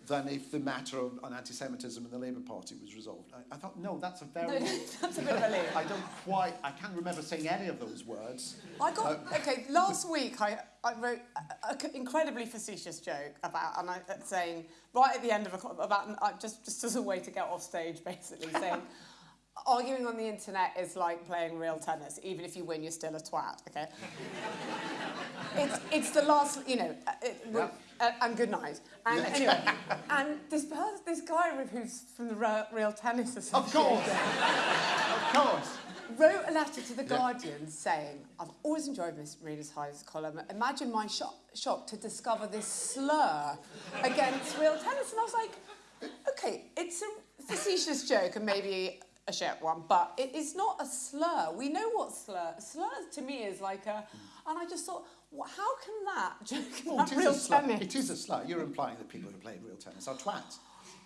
[SPEAKER 3] than if the matter of, on anti-Semitism in the Labour Party was resolved. I, I thought, no, that's a very...
[SPEAKER 4] No, that's a bit of a leap.
[SPEAKER 3] I don't quite... I can't remember saying any of those words.
[SPEAKER 4] I got
[SPEAKER 3] Uh,
[SPEAKER 4] okay. Last week, I, I wrote an incredibly facetious joke about, and I saying right at the end of a about uh, just just as a way to get off stage, basically saying. Arguing on the internet is like playing real tennis. Even if you win, you're still a twat. Okay. it's it's the last, you know. uh, It,
[SPEAKER 3] Yeah.
[SPEAKER 4] uh, and good night. And anyway, and this person, this guy who's from the Real, real Tennis Association
[SPEAKER 3] Of course. of course.
[SPEAKER 4] wrote a letter to the
[SPEAKER 3] Yeah.
[SPEAKER 4] Guardian saying, I've always enjoyed Miss Reader's High's column. Imagine my shock, shock to discover this slur against real tennis. And I was like, okay, it's a facetious joke and maybe a shit one, but it is not a slur. We know what slur. Slur to me is like a, and I just thought, wha- how can that joke about
[SPEAKER 3] it is
[SPEAKER 4] real
[SPEAKER 3] a slur.
[SPEAKER 4] tennis
[SPEAKER 3] It is a slur. You're implying that people who play real tennis are twats.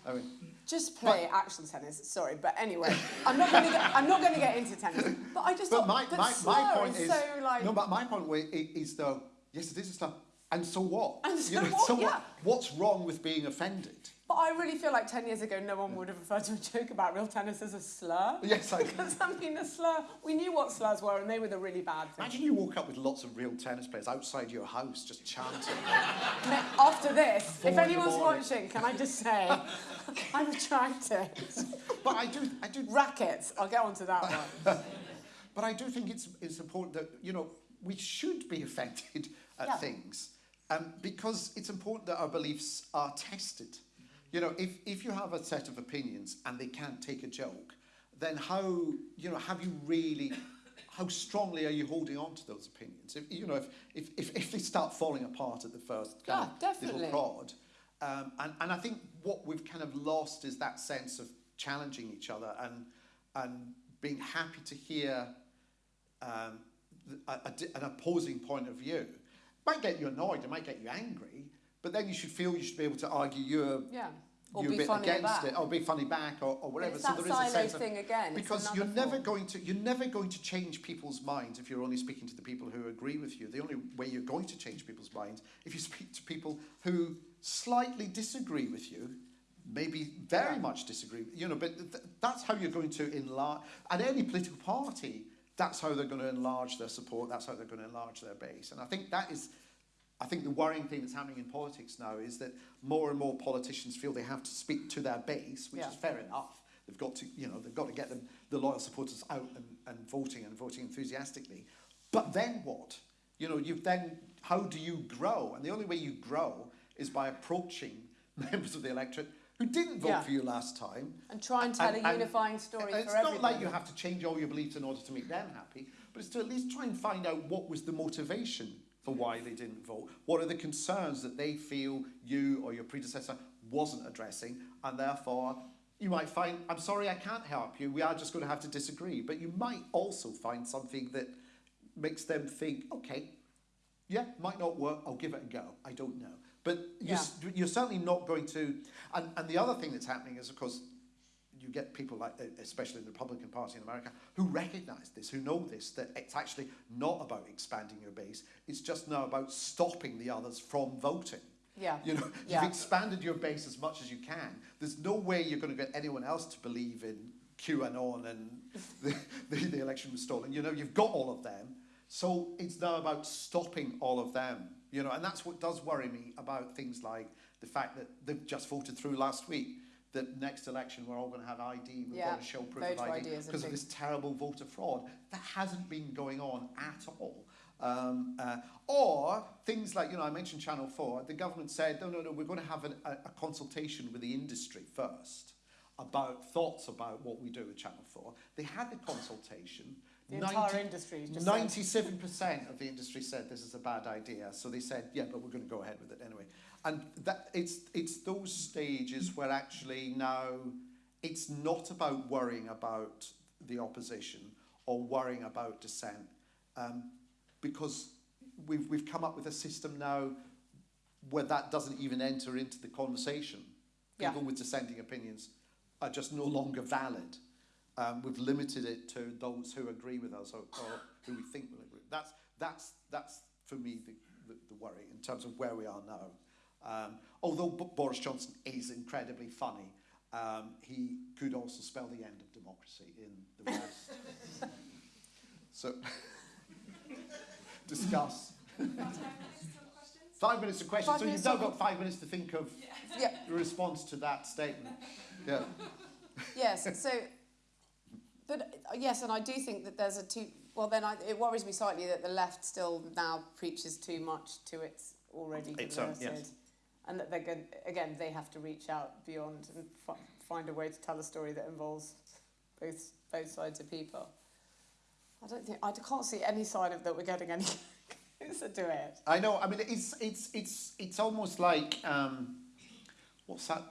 [SPEAKER 3] I mean,
[SPEAKER 4] just play action tennis? Sorry, but anyway, I'm not going to get. I'm not going to get into tennis. But I just
[SPEAKER 3] but
[SPEAKER 4] thought,
[SPEAKER 3] my,
[SPEAKER 4] but
[SPEAKER 3] my, my point
[SPEAKER 4] is,
[SPEAKER 3] is,
[SPEAKER 4] so like.
[SPEAKER 3] no, but my point wa- i- is though, yes, it is a slur. And so what?
[SPEAKER 4] And so
[SPEAKER 3] know,
[SPEAKER 4] what?
[SPEAKER 3] so
[SPEAKER 4] Yeah.
[SPEAKER 3] What's wrong with being offended?
[SPEAKER 4] But I really feel like 10 years ago, no one would have referred to a joke about real tennis as a slur.
[SPEAKER 3] Yes, I.
[SPEAKER 4] Because, I mean, a slur, we knew what slurs were, and they were the really bad things.
[SPEAKER 3] Imagine you walk up with lots of real tennis players outside your house just chanting.
[SPEAKER 4] After this,
[SPEAKER 3] Four
[SPEAKER 4] if anyone's watching, can I just say, I'm attracted.
[SPEAKER 3] but I do, I do,
[SPEAKER 4] Rackets, I'll get onto that one.
[SPEAKER 3] but I do think it's it's important that you know we should be offended at
[SPEAKER 4] Yeah.
[SPEAKER 3] things, um, because it's important that our beliefs are tested. You know, if if you have a set of opinions and they can't take a joke, then how you know have you really how strongly are you holding on to those opinions? If, you know, if, if, if, if they start falling apart at the first kind
[SPEAKER 4] Yeah,
[SPEAKER 3] of little prod, um, and, and I think what we've kind of lost is that sense of challenging each other and and being happy to hear um, a, a an opposing point of view. Might get you annoyed, it might get you angry, but then you should feel you should be able to argue your
[SPEAKER 4] Yeah. Or
[SPEAKER 3] your
[SPEAKER 4] be
[SPEAKER 3] bit
[SPEAKER 4] funny
[SPEAKER 3] against
[SPEAKER 4] back.
[SPEAKER 3] it, or be funny back, or, or whatever.
[SPEAKER 4] It's
[SPEAKER 3] so there is a sense of
[SPEAKER 4] thing again.
[SPEAKER 3] Because you're never
[SPEAKER 4] form.
[SPEAKER 3] going to you're never going to change people's minds if you're only speaking to the people who agree with you. The only way you're going to change people's minds if you speak to people who slightly disagree with you, maybe very
[SPEAKER 4] Yeah.
[SPEAKER 3] much disagree. You know, but th- that's how you're going to enlarge. And any political party, that's how they're going to enlarge their support. That's how they're going to enlarge their base. And I think that is. I think the worrying thing that's happening in politics now is that more and more politicians feel they have to speak to their base, which
[SPEAKER 4] Yeah.
[SPEAKER 3] is fair enough. They've got to, you know, they've got to get them, the loyal supporters out and, and voting and voting enthusiastically. But then what? You know, you've then, how do you grow? And the only way you grow is by approaching members of the electorate who didn't vote
[SPEAKER 4] Yeah.
[SPEAKER 3] for you last time.
[SPEAKER 4] And try and tell
[SPEAKER 3] And-
[SPEAKER 4] a
[SPEAKER 3] and-
[SPEAKER 4] unifying story
[SPEAKER 3] and It's not like you have to change all your beliefs in order to make them happy, but it's to at least try and find out what was the motivation for why they didn't vote. What are the concerns that they feel you or your predecessor wasn't addressing, and therefore you might find, I'm sorry, I can't help you. We are just going to have to disagree. But you might also find something that makes them think, okay, yeah, might not work. I'll give it a go. I don't know. But you're,
[SPEAKER 4] Yeah.
[SPEAKER 3] you're certainly not going to. And, and the other thing that's happening is, of course, you get people like, especially in the Republican Party in America, who recognize this, who know this, that it's actually not about expanding your base. It's just now about stopping the others from voting.
[SPEAKER 4] Yeah.
[SPEAKER 3] You know,
[SPEAKER 4] Yeah.
[SPEAKER 3] you've expanded your base as much as you can. There's no way you're going to get anyone else to believe in QAnon and the, the, the election was stolen. You know, you've got all of them. So it's now about stopping all of them. You know, and that's what does worry me about things like the fact that they've just voted through last week that next election we're all going to have ID, we've
[SPEAKER 4] Yeah,
[SPEAKER 3] got to show proof
[SPEAKER 4] voter
[SPEAKER 3] of
[SPEAKER 4] ID
[SPEAKER 3] ID
[SPEAKER 4] is a
[SPEAKER 3] because of this terrible voter fraud. That hasn't been going on at all. Um, uh, or things like, you know, I mentioned Channel 4. The government said, no, no, no, we're going to have an, a, a consultation with the industry first about thoughts about what we do with Channel 4. They had the consultation.
[SPEAKER 4] The entire industry
[SPEAKER 3] 97% of the industry said this is a bad idea. So they said, yeah, but we're going to go ahead with it anyway. And that it's, it's those stages where actually now it's not about worrying about the opposition or worrying about dissent. Um, because we've, we've come up with a system now where that doesn't even enter into the conversation.
[SPEAKER 4] Yeah.
[SPEAKER 3] People with dissenting opinions are just no longer valid. Um, we've limited it to those who agree with us or, or who we think will agree. That's, that's, that's for me the, the, the worry in terms of where we are now. Um, although B- Boris Johnson is incredibly funny, um, he could also spell the end of democracy in the West. so, discuss. Five minutes of questions.
[SPEAKER 4] Five
[SPEAKER 3] so you've now got five minutes to think of
[SPEAKER 4] Yeah.
[SPEAKER 3] your response to that statement. Yeah.
[SPEAKER 4] yes. So, but uh, yes, and I do think that there's a too. Well, then I, it worries me slightly that the left still now preaches too much to its already
[SPEAKER 3] Its
[SPEAKER 4] converted,
[SPEAKER 3] yes.
[SPEAKER 4] and that they're going again they have to reach out beyond and find a way to tell a story that involves both both sides of people. I don't think I can't see any sign of that we're getting any closer to it.
[SPEAKER 3] I know. I mean, it's it's it's it's almost like um, what's that?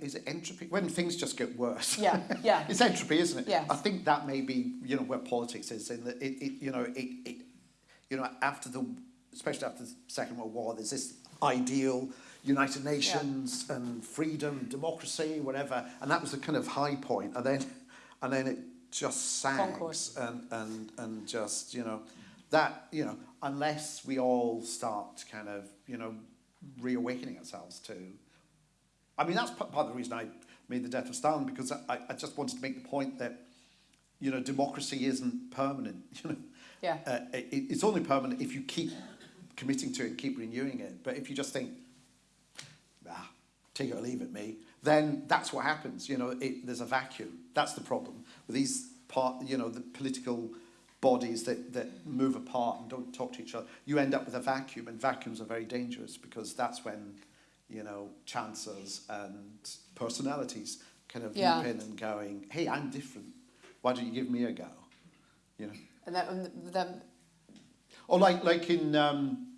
[SPEAKER 3] Is it entropy? When things just get worse.
[SPEAKER 4] Yeah, yeah.
[SPEAKER 3] it's entropy, isn't it?
[SPEAKER 4] Yeah.
[SPEAKER 3] I think that may be you know where politics is in that it, it you know it, it you know after the especially after the Second World War, there's this ideal United Nations and freedom, democracy, whatever, and that was the kind of high point, and then and then it just sags and and and just you know that you know unless we all start kind of you know reawakening ourselves to I mean that's part of the reason I made the death of Stalin because I, I just wanted to make the point that you know democracy isn't permanent you know?
[SPEAKER 4] Yeah.
[SPEAKER 3] uh, it, it's only permanent if you keep committing to it and keep renewing it. But if you just think ah, take it or leave it me then that's what happens you know? It, there's a vacuum. That's the problem with these part you know the political bodies that, that move apart and don't talk to each other. You end up with a vacuum and vacuums are very dangerous because that's when you know chancers and personalities kind of
[SPEAKER 4] Yeah.
[SPEAKER 3] leap in and going hey i'm different why don't you give me a go you know
[SPEAKER 4] And then, and then
[SPEAKER 3] or like like in um,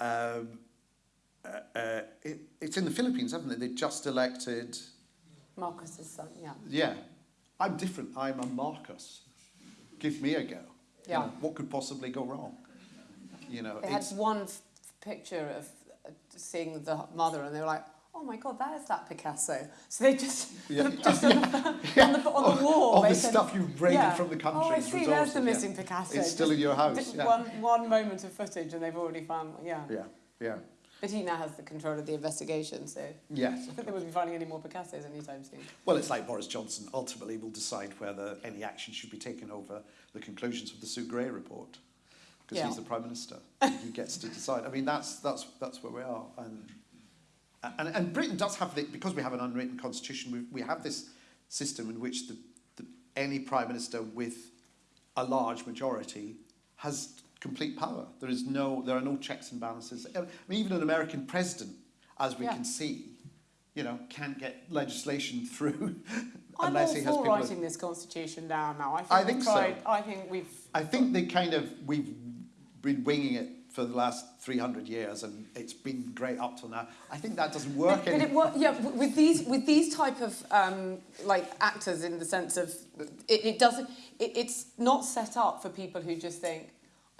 [SPEAKER 3] um, uh, uh, it, it's in the Philippines, haven't they? They just elected
[SPEAKER 4] Marcos's son, yeah.
[SPEAKER 3] Yeah. I'm different. I'm a Marcus. Give me a go. You
[SPEAKER 4] Yeah.
[SPEAKER 3] know, what could possibly go wrong? You know,
[SPEAKER 4] They had
[SPEAKER 3] it's,
[SPEAKER 4] one f- picture of seeing the mother, and they were like, "Oh my God, that is that Picasso." So they just,
[SPEAKER 3] Yeah.
[SPEAKER 4] just on, the, on the on the wall,
[SPEAKER 3] all the
[SPEAKER 4] said,
[SPEAKER 3] stuff you raided
[SPEAKER 4] yeah.
[SPEAKER 3] from the oh, country.
[SPEAKER 4] Oh, I see. There's the
[SPEAKER 3] yeah.
[SPEAKER 4] missing Picasso.
[SPEAKER 3] It's still in your house,
[SPEAKER 4] Just
[SPEAKER 3] yeah.
[SPEAKER 4] one one moment of footage, and they've already found. Yeah.
[SPEAKER 3] yeah, yeah.
[SPEAKER 4] But he now has the control of the investigation, so I
[SPEAKER 3] Yes.
[SPEAKER 4] don't think they will be finding any more Picassos anytime soon.
[SPEAKER 3] Well, it's like Boris Johnson ultimately will decide whether any action should be taken over the conclusions of the Sue Gray report. Because
[SPEAKER 4] Yeah.
[SPEAKER 3] he's the Prime Minister. he gets to decide. I mean, that's, that's, that's where we are. And, and, and Britain does have, the, because we have an unwritten constitution, we, we have this system in which the, the, any Prime Minister with a large majority has complete power. There, is no, there are no checks and balances. I mean, even an American president, as we
[SPEAKER 4] Yeah.
[SPEAKER 3] can see, you know, can't get legislation through
[SPEAKER 4] I'm
[SPEAKER 3] unless
[SPEAKER 4] all
[SPEAKER 3] he has
[SPEAKER 4] for
[SPEAKER 3] people.
[SPEAKER 4] writing this constitution down now. I think,
[SPEAKER 3] I think so.
[SPEAKER 4] I think we've.
[SPEAKER 3] I think they kind of we've been winging it for the last 300 years, and it's been great up till now. I think that doesn't work.
[SPEAKER 4] But, but
[SPEAKER 3] any-
[SPEAKER 4] it, wo- yeah, with these with these type of um, like actors, in the sense of it, it doesn't. It, it's not set up for people who just think.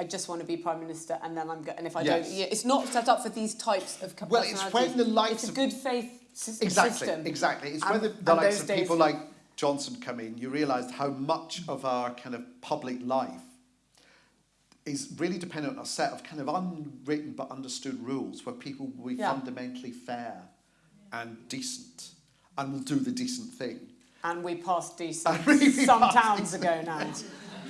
[SPEAKER 4] I just want to be prime minister, and then I'm go- and if I
[SPEAKER 3] Yes.
[SPEAKER 4] don't, yeah, it's not set up for these types of.
[SPEAKER 3] Well, it's when the likes
[SPEAKER 4] It's a
[SPEAKER 3] of-
[SPEAKER 4] good faith sys-
[SPEAKER 3] Exactly, exactly. It's
[SPEAKER 4] And-
[SPEAKER 3] when the, the likes of people like Johnson come in, you realise how much of our kind of public life is really dependent on a set of kind of unwritten but understood rules where people will be
[SPEAKER 4] Yeah.
[SPEAKER 3] fundamentally fair and decent and will do the decent thing.
[SPEAKER 4] And we passed decent
[SPEAKER 3] we
[SPEAKER 4] some
[SPEAKER 3] passed
[SPEAKER 4] towns ago now.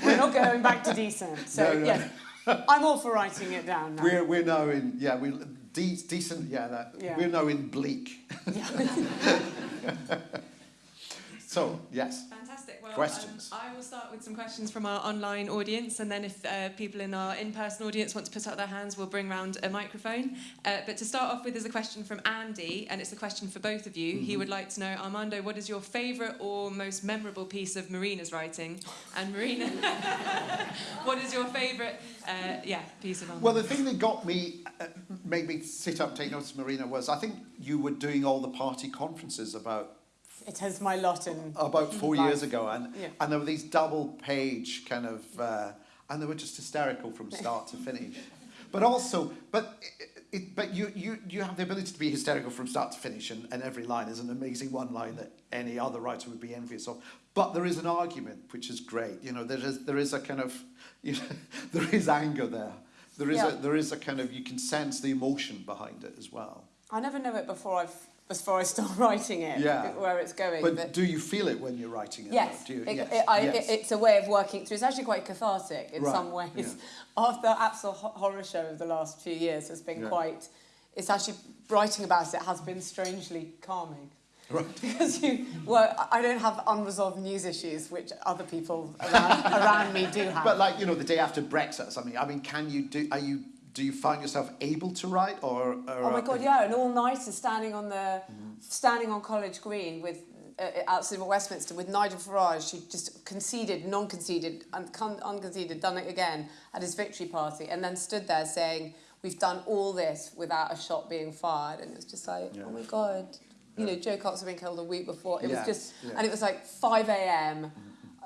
[SPEAKER 4] We're not going back to decent. So
[SPEAKER 3] No, no.
[SPEAKER 4] yes, I'm all for writing it down now.
[SPEAKER 3] We're, we're now in, yeah, we de- decent, yeah, that,
[SPEAKER 4] Yeah.
[SPEAKER 3] we're now in bleak. so, yes.
[SPEAKER 5] Fantastic. Well,
[SPEAKER 3] Questions?
[SPEAKER 5] Um, I will start with some questions from our online audience, and then if uh, people in our in-person audience want to put up their hands, we'll bring round a microphone. Uh, but to start off with is a question from Andy, and it's a question for both of you. He would like to know, Armando, what is your favourite or most memorable piece of Marina's writing? And Marina, what is your favourite, uh, yeah, piece of Armando?
[SPEAKER 3] Well, the thing that got me, uh, made me sit up and take notice, Marina, was I think you were doing all the party conferences about
[SPEAKER 4] It has my lot in.
[SPEAKER 3] about four
[SPEAKER 4] Life.
[SPEAKER 3] years ago, and
[SPEAKER 4] Yeah.
[SPEAKER 3] and there were these double page kind of, uh, and they were just hysterical from start to finish. But also, but it, it, but you, you you have the ability to be hysterical from start to finish, and, and every line is an amazing one line that any other writer would be envious of. But there is an argument which is great. You know, there is there is a kind of, you know, there is anger there. There is
[SPEAKER 4] Yeah.
[SPEAKER 3] a there is a kind of you can sense the emotion behind it as well.
[SPEAKER 4] I never know it before I've before I start writing it.
[SPEAKER 3] Yeah.
[SPEAKER 4] Where it's going.
[SPEAKER 3] But, do you feel it when you're writing it?
[SPEAKER 4] Yes,
[SPEAKER 3] though? Do you?
[SPEAKER 4] it,
[SPEAKER 3] yes.
[SPEAKER 4] it, I,
[SPEAKER 3] yes.
[SPEAKER 4] it, it's a way of working through. It's actually quite cathartic in
[SPEAKER 3] Right,
[SPEAKER 4] some ways.
[SPEAKER 3] yeah.
[SPEAKER 4] After the absolute horror show of the last few years has been
[SPEAKER 3] Yeah.
[SPEAKER 4] quite. It's actually writing about it has been strangely calming.
[SPEAKER 3] Right.
[SPEAKER 4] Because you, well, I don't have unresolved news issues, which other people around, around me do have.
[SPEAKER 3] But like you know, the day after Brexit or something. I mean, can you do? Are you? Do you find yourself able to write, or? or
[SPEAKER 4] Oh my god, yeah, an all-nighter standing on the,
[SPEAKER 3] Mm-hmm.
[SPEAKER 4] standing on College Green with uh, outside of Westminster with Nigel Farage, who just conceded, non-conceded, and con- unconceded, done it again at his victory party, and then stood there saying, "We've done all this without a shot being fired," and it was just like,
[SPEAKER 3] Yeah.
[SPEAKER 4] "Oh my god." You know, Jo Cox had been killed a week before. It was just,
[SPEAKER 3] yeah.
[SPEAKER 4] and it was like 5 a.m.,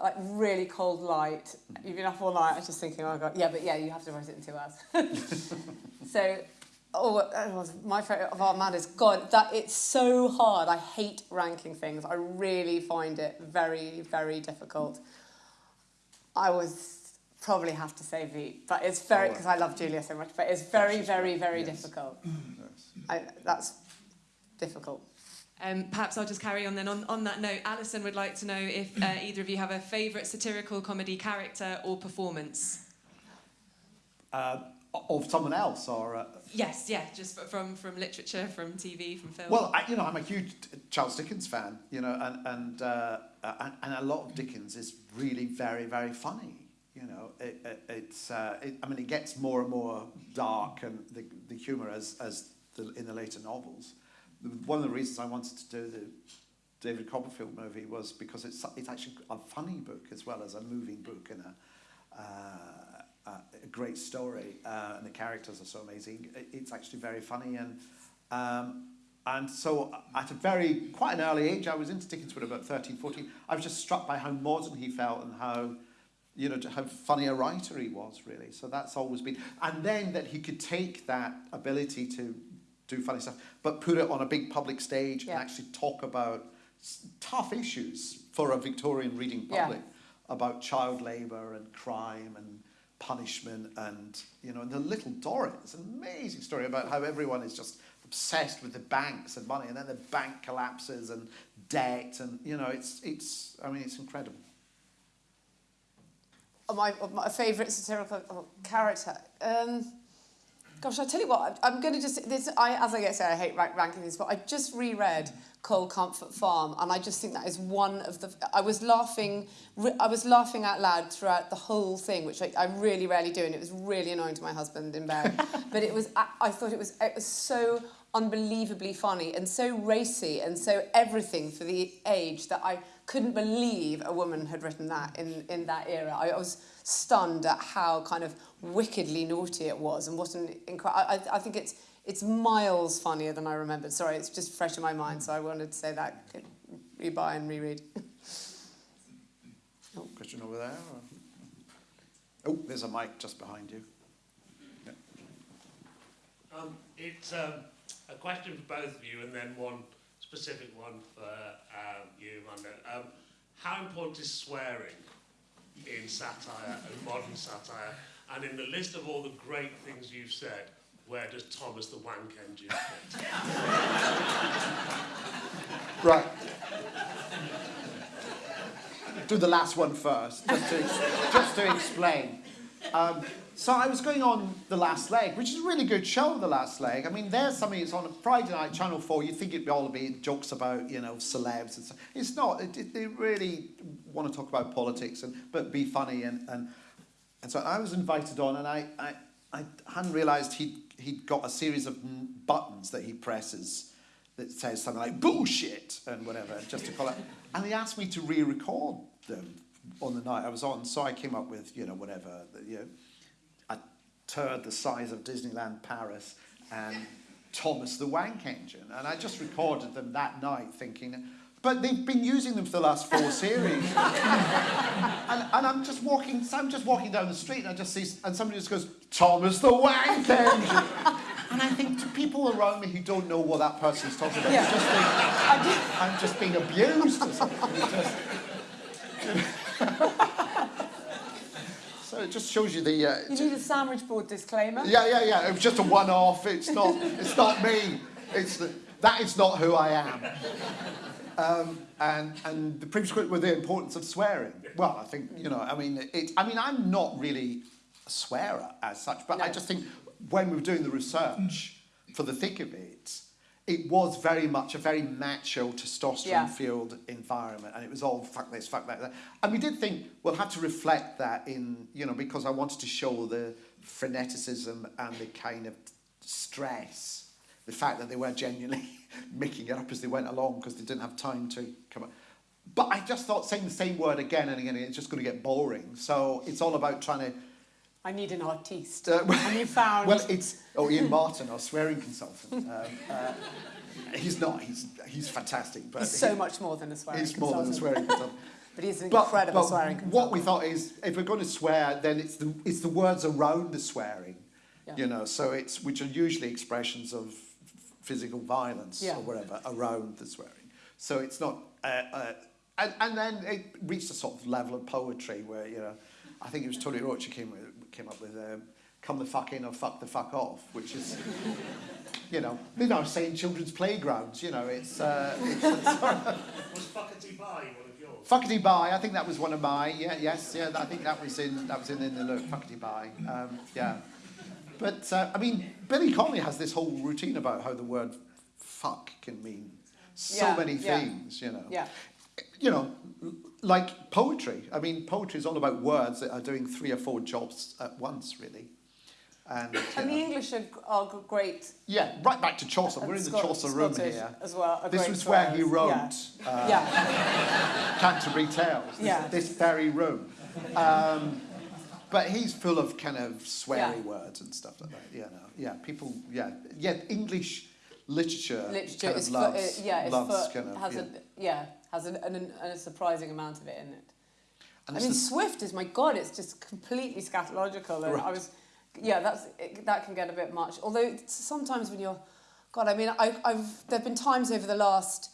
[SPEAKER 4] like really cold light. You've been up all night. I was just thinking, oh god, yeah, but yeah, you have to write it in two hours. So, oh, my favourite of Armando's. God, that it's so hard. I hate ranking things. I really find it very, very difficult. I was probably have to say Veep, but it's very because I love Julia so much. But it's very,
[SPEAKER 3] she's
[SPEAKER 4] very, very
[SPEAKER 3] yes.
[SPEAKER 4] difficult.
[SPEAKER 3] Yes.
[SPEAKER 4] I, that's difficult.
[SPEAKER 5] Um, perhaps I'll just carry on then. On, on that note, Alison would like to know if uh, either of you have a favourite satirical comedy character or performance.
[SPEAKER 3] Uh, of someone else, or uh,
[SPEAKER 5] Yes, yeah, just from from literature, from TV, from film.
[SPEAKER 3] well, I, you know, I'm a huge Charles Dickens fan. You know, and and, uh, and and a lot of Dickens is really very very funny. You know, it, it, it's uh, it, I mean, it gets more and more dark and the the humour as as the, in the later novels. One of the reasons I wanted to do the David Copperfield movie was because it's it's actually a funny book as well as a moving book and a. Uh, a great story, uh, and the characters are so amazing. It's actually very funny, and um, and so at a very, quite an early age, I was into Dickens when about 13, 14. I was just struck by how modern he felt and how, you know, how funny a writer he was, really. So that's always been. And then that he could take that ability to do funny stuff, but put it on a big public stage
[SPEAKER 4] Yeah.
[SPEAKER 3] and actually talk about tough issues for a Victorian reading
[SPEAKER 4] Yeah.
[SPEAKER 3] public about child labour and crime and punishment and you know and the little Dorrit it's an amazing story about how everyone is just obsessed with the banks and money and then the bank collapses and debt and you know it's it's I mean it's incredible
[SPEAKER 4] Oh, my, my favourite satirical character. Um, gosh, I tell you what, I'm, going to just this. I, as I get said, I hate rank, ranking these, but I just reread Cold Comfort Farm, and I just think that is one of the. I was laughing, I was laughing out loud throughout the whole thing, which I, I really rarely do, and it was really annoying to my husband in bed. but it was, I, I thought it was, it was so unbelievably funny and so racy and so everything for the age that I couldn't believe a woman had written that in, in that era. I, I was stunned at how kind of wickedly naughty it was and what an incredible... I, I think it's, it's miles funnier than I remembered. Sorry, it's just fresh in my mind, so I wanted to say that. Could Rebuy and reread.
[SPEAKER 3] question over there or? oh there's a mic just behind you
[SPEAKER 6] Um, it's um, a question for both of you, and then one specific one for um, you, Armando. Um, how important is swearing in satire and modern satire? And in the list of all the great things you've said, where does Thomas the Wank Engine fit?
[SPEAKER 3] Right. Do the last one first, just to, just to explain. Um, so I was going on The Last Leg, which is a really good show, The Last Leg. I mean, there's something, it's on a Friday night, Channel 4, you'd think it'd all be jokes about, you know, celebs and stuff. It's not. It, it, they really want to talk about politics, and but be funny. And, and, and so I was invited on, and I, I, I hadn't realised he'd, he'd got a series of buttons that he presses that says something like bullshit and whatever, just to call it. And they asked me to re-record them on the night I was on, so I came up with, you know, whatever, you know, turd the size of Disneyland Paris and Thomas the Wank Engine. And I just recorded them that night thinking, but they've been using them for the last four series. and, and I'm just walking, so I'm just walking down the street and I just see, and somebody just goes, Thomas the Wank Engine. and I think to people around me who don't know what that person's talking about,
[SPEAKER 4] Yeah.
[SPEAKER 3] just think, I'm just being abused or something. It's just- so it just shows you the. Uh,
[SPEAKER 4] You need a sandwich board disclaimer.
[SPEAKER 3] yeah, yeah, yeah. It was just a one-off. It's not. It's not me. It's the, that is not who I am. Um, and and the previous quote with the importance of swearing. Well, I think you know. I mean, it. I mean, I'm not really a swearer as such, but I just think when we were doing the research for the thick of it, it was very much a very macho,
[SPEAKER 4] Yeah.
[SPEAKER 3] testosterone-filled environment, and it was all fuck this, fuck that, that. And we did think we'll have to reflect that in, you know, because I wanted to show the freneticism and the kind of stress, the fact that they were genuinely making it up as they went along because they didn't have time to come up. But I just thought saying the same word again and again, it's just going to get boring. So it's all about trying to
[SPEAKER 4] I need an artiste.
[SPEAKER 3] uh,
[SPEAKER 4] and you found.
[SPEAKER 3] well, it's oh Ian Martin, our swearing consultant. Um, uh, he's not. He's he's fantastic, but
[SPEAKER 4] he's so
[SPEAKER 3] he-
[SPEAKER 4] much more than a swearing
[SPEAKER 3] he's more than a
[SPEAKER 4] consultant.
[SPEAKER 3] swearing consultant.
[SPEAKER 4] But he's an
[SPEAKER 3] But,
[SPEAKER 4] incredible
[SPEAKER 3] but
[SPEAKER 4] swearing
[SPEAKER 3] what we thought is, if we're going to swear, then it's the it's the words around the swearing,
[SPEAKER 4] Yeah.
[SPEAKER 3] you know. So it's which are usually expressions of physical violence
[SPEAKER 4] Yeah.
[SPEAKER 3] or whatever around the swearing. So it's not. Uh, uh, and, and then it reached a sort of level of poetry where you know, I think it was Tony Roche who came with, came up with um, "Come the fuck in" or "Fuck the fuck off," which is. You know, they're now saying children's playgrounds. You know, it's, uh, it's, it's
[SPEAKER 6] Was Fuckety Bye one of yours?
[SPEAKER 3] Fuckety Bye, I think that was one of my, yeah, yes, yeah, I think that was in, that was in, in the look, Fuckety Bye, um, yeah. But, uh, I mean, Billy Connolly has this whole routine about how the word fuck can mean so
[SPEAKER 4] Yeah,
[SPEAKER 3] many
[SPEAKER 4] yeah.
[SPEAKER 3] things, you know.
[SPEAKER 4] Yeah.
[SPEAKER 3] You know, like poetry. I mean, poetry is all about words that are doing three or four jobs at once, really. And,
[SPEAKER 4] And the
[SPEAKER 3] know.
[SPEAKER 4] English are, are great.
[SPEAKER 3] yeah, right back to Chaucer. We're in the Chaucer room here.
[SPEAKER 4] As well.
[SPEAKER 3] This was where he wrote
[SPEAKER 4] Yeah.
[SPEAKER 3] uh,
[SPEAKER 4] yeah.
[SPEAKER 3] Canterbury Tales, this,
[SPEAKER 4] Yeah.
[SPEAKER 3] this very room. Um, but he's full of kind of sweary
[SPEAKER 4] Yeah.
[SPEAKER 3] words and stuff like that. Yeah, no, yeah, people, yeah, yeah, English literature,
[SPEAKER 4] literature
[SPEAKER 3] kind of loves,
[SPEAKER 4] uh, yeah,
[SPEAKER 3] loves
[SPEAKER 4] fu-
[SPEAKER 3] kind of,
[SPEAKER 4] has
[SPEAKER 3] yeah.
[SPEAKER 4] a yeah has an, an, an, a surprising amount of it in it.
[SPEAKER 3] And
[SPEAKER 4] I mean, Swift is my god. It's just completely scatological, and I was, yeah, that's it, that can get a bit much. Although sometimes when you're, God, I mean, I, I've there've been times over the last,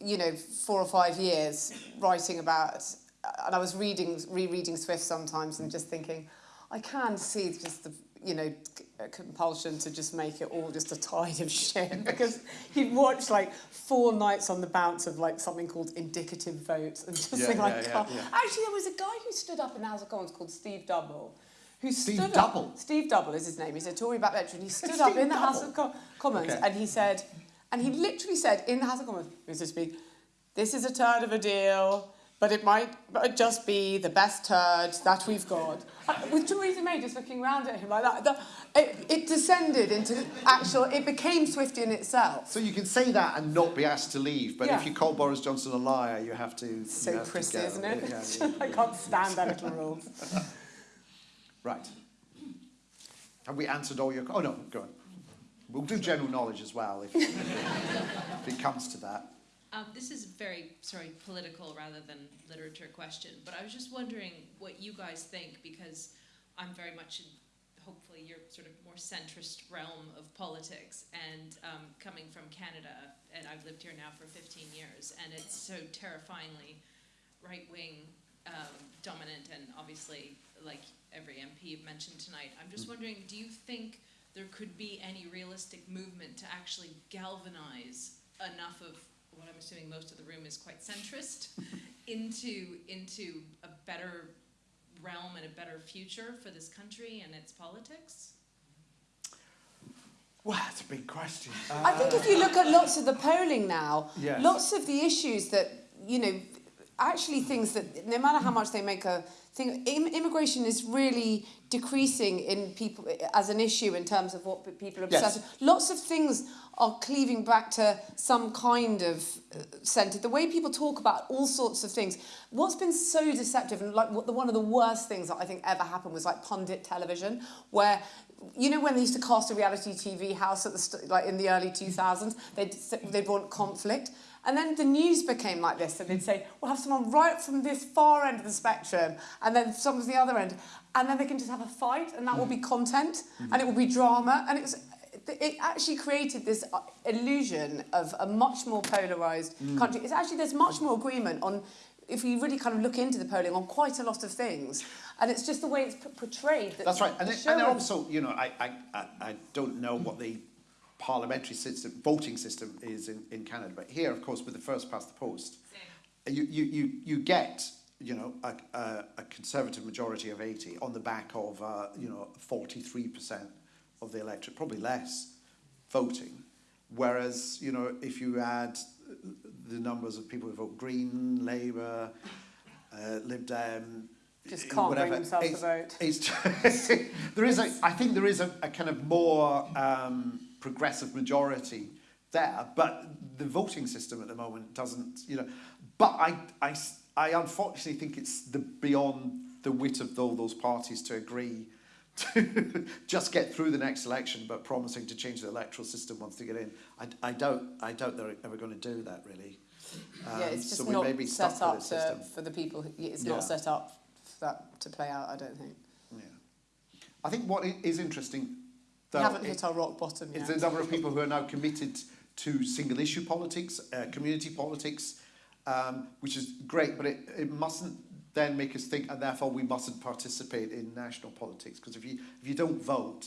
[SPEAKER 4] you know, four or five years writing about, and I was reading rereading Swift sometimes and just thinking, I can see just the you know c- uh, compulsion to just make it all just a tide of shit because you'd watch like four nights on the bounce of like something called indicative votes and just
[SPEAKER 3] Yeah,
[SPEAKER 4] think like
[SPEAKER 3] yeah, yeah,
[SPEAKER 4] God.
[SPEAKER 3] yeah.
[SPEAKER 4] actually there was a guy who stood up in the House of Commons called Steve Double who
[SPEAKER 3] Steve
[SPEAKER 4] stood
[SPEAKER 3] Double?
[SPEAKER 4] up Steve Double is his name he's a Tory backbencher and he stood up in the House of Co- Commons
[SPEAKER 3] Okay.
[SPEAKER 4] and he said and he literally said in the House of Commons Mr Speaker this is a turd of a deal but it might but just be the best turd that we've got. Uh, With Theresa May just looking around at him like that, the, it, it descended into actual, it became Swifty in itself.
[SPEAKER 3] So you can say that and not be asked to leave, but if you call Boris Johnson a liar, you have to.
[SPEAKER 4] So
[SPEAKER 3] have
[SPEAKER 4] prissy,
[SPEAKER 3] go.
[SPEAKER 4] isn't it?
[SPEAKER 3] Yeah, yeah.
[SPEAKER 4] I can't stand that little rule.
[SPEAKER 3] Right. Have we answered all your? Oh no, go on. We'll do general knowledge as well if, if it comes to that.
[SPEAKER 7] Um, this is a very, sorry, political rather than literature question, but I was just wondering what you guys think because I'm very much in, hopefully, your sort of more centrist realm of politics and um, coming from Canada, and I've lived here now for 15 years, and it's so terrifyingly right wing um, dominant, and obviously, like every MP you've mentioned tonight. I'm just wondering, do you think there could be any realistic movement to actually galvanize enough of what I'm assuming most of the room is quite centrist into into a better realm and a better future for this country and its politics?
[SPEAKER 3] Well, that's a big question.
[SPEAKER 4] I think if you look at lots of the polling now,
[SPEAKER 3] Yes.
[SPEAKER 4] lots of the issues that, you know, actually things that no matter how much they make a thing, Im- immigration is really decreasing in people as an issue in terms of what people are
[SPEAKER 3] Yes.
[SPEAKER 4] with. Lots of things are cleaving back to some kind of uh, centre. The way people talk about all sorts of things. What's been so deceptive and like what the, one of the worst things that I think ever happened was like pundit television, where you know when they used to cast a reality TV house at the st- like in the early 2000s, they'd they'd want conflict. And then the news became like this, and they'd say, we'll have someone right from this far end of the spectrum, and then someone's the other end, and then they can just have a fight, and that will be mm. content, mm. and it will be drama, and it was, it actually created this uh, illusion of a much more polarised mm. country. It's actually, there's much more agreement on, if you really kind of look into the polling, on quite a lot of things, and it's just the way it's portrayed. That
[SPEAKER 3] That's right. And, then, and
[SPEAKER 4] show-
[SPEAKER 3] also, you know, I, I, I, don't know what the parliamentary system, voting system is in, in Canada, but here, of course, with the first past the post, you, you, you, you get, you know, a, a, a conservative majority of 80 on the back of, uh, you know, 43% of the electorate, probably less, voting. Whereas, you know, if you add the numbers of people who vote Green, Labour, uh, Lib Dem,
[SPEAKER 4] Just can't bring
[SPEAKER 3] whatever,
[SPEAKER 4] themselves to
[SPEAKER 3] it's-
[SPEAKER 4] vote.
[SPEAKER 3] It's there is a, I think there is a, a kind of more um, progressive majority there, but the voting system at the moment doesn't, you know. But I, I, I unfortunately think it's the beyond the wit of all those parties to agree to just get through the next election, but promising to change the electoral system once they get in. I, I don't, I doubt they're ever going to do that really. Um,
[SPEAKER 4] yeah, it's just
[SPEAKER 3] so we
[SPEAKER 4] not
[SPEAKER 3] may be
[SPEAKER 4] set up to, for the people. who- It's
[SPEAKER 3] Yeah.
[SPEAKER 4] not set up for that to play out. I don't think.
[SPEAKER 3] Yeah. I think what is interesting,
[SPEAKER 4] We haven't hit our rock bottom
[SPEAKER 3] yet.
[SPEAKER 4] yet.
[SPEAKER 3] a number of people who are now committed to single issue politics, uh, community politics, um, which is great, but it, it mustn't then make us think, and therefore we mustn't participate in national politics. Because if you, if you don't vote,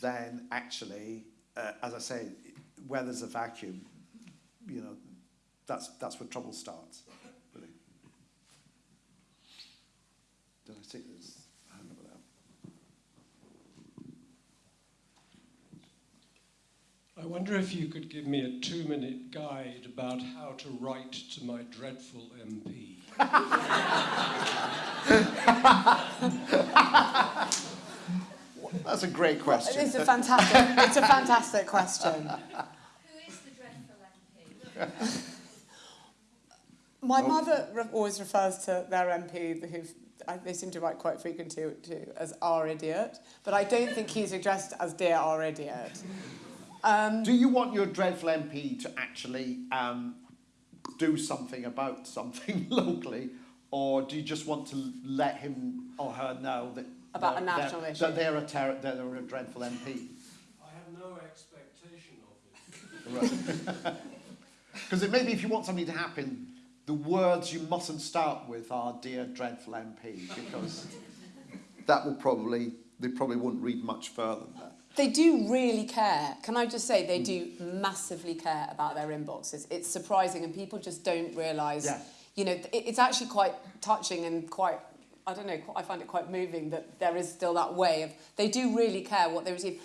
[SPEAKER 3] then actually, uh, as I say, where there's a vacuum, you know, that's, that's where trouble starts. Really. Did I see this? I don't know about that.
[SPEAKER 8] I wonder if you could give me a two minute guide about how to write to my dreadful MP.
[SPEAKER 3] That's a great question.
[SPEAKER 4] It's a fantastic. it's a fantastic question.
[SPEAKER 7] Who is the dreadful MP?
[SPEAKER 4] My oh. mother re- always refers to their MP, who they seem to write quite frequently to, as our idiot, but I don't think he's addressed as dear our idiot.
[SPEAKER 2] Um,
[SPEAKER 3] Do you want your dreadful MP to actually um, do something about something locally, or do you just want to let him or her know that
[SPEAKER 2] About a
[SPEAKER 3] that-
[SPEAKER 2] national
[SPEAKER 3] that,
[SPEAKER 2] issue.
[SPEAKER 3] that they're a ter- that they're a dreadful MP?
[SPEAKER 8] I have no expectation of it.
[SPEAKER 3] Because maybe if you want something to happen, the words you mustn't start with are "dear dreadful MP," because that will probably they probably wouldn't read much further than that.
[SPEAKER 4] They do really care. Can I just say they do massively care about their inboxes. It's surprising and people just don't realise.
[SPEAKER 3] Yeah.
[SPEAKER 4] You know, it, it's actually quite touching and quite, I don't know, I find it quite moving that there is still that way of, they do really care what they receive.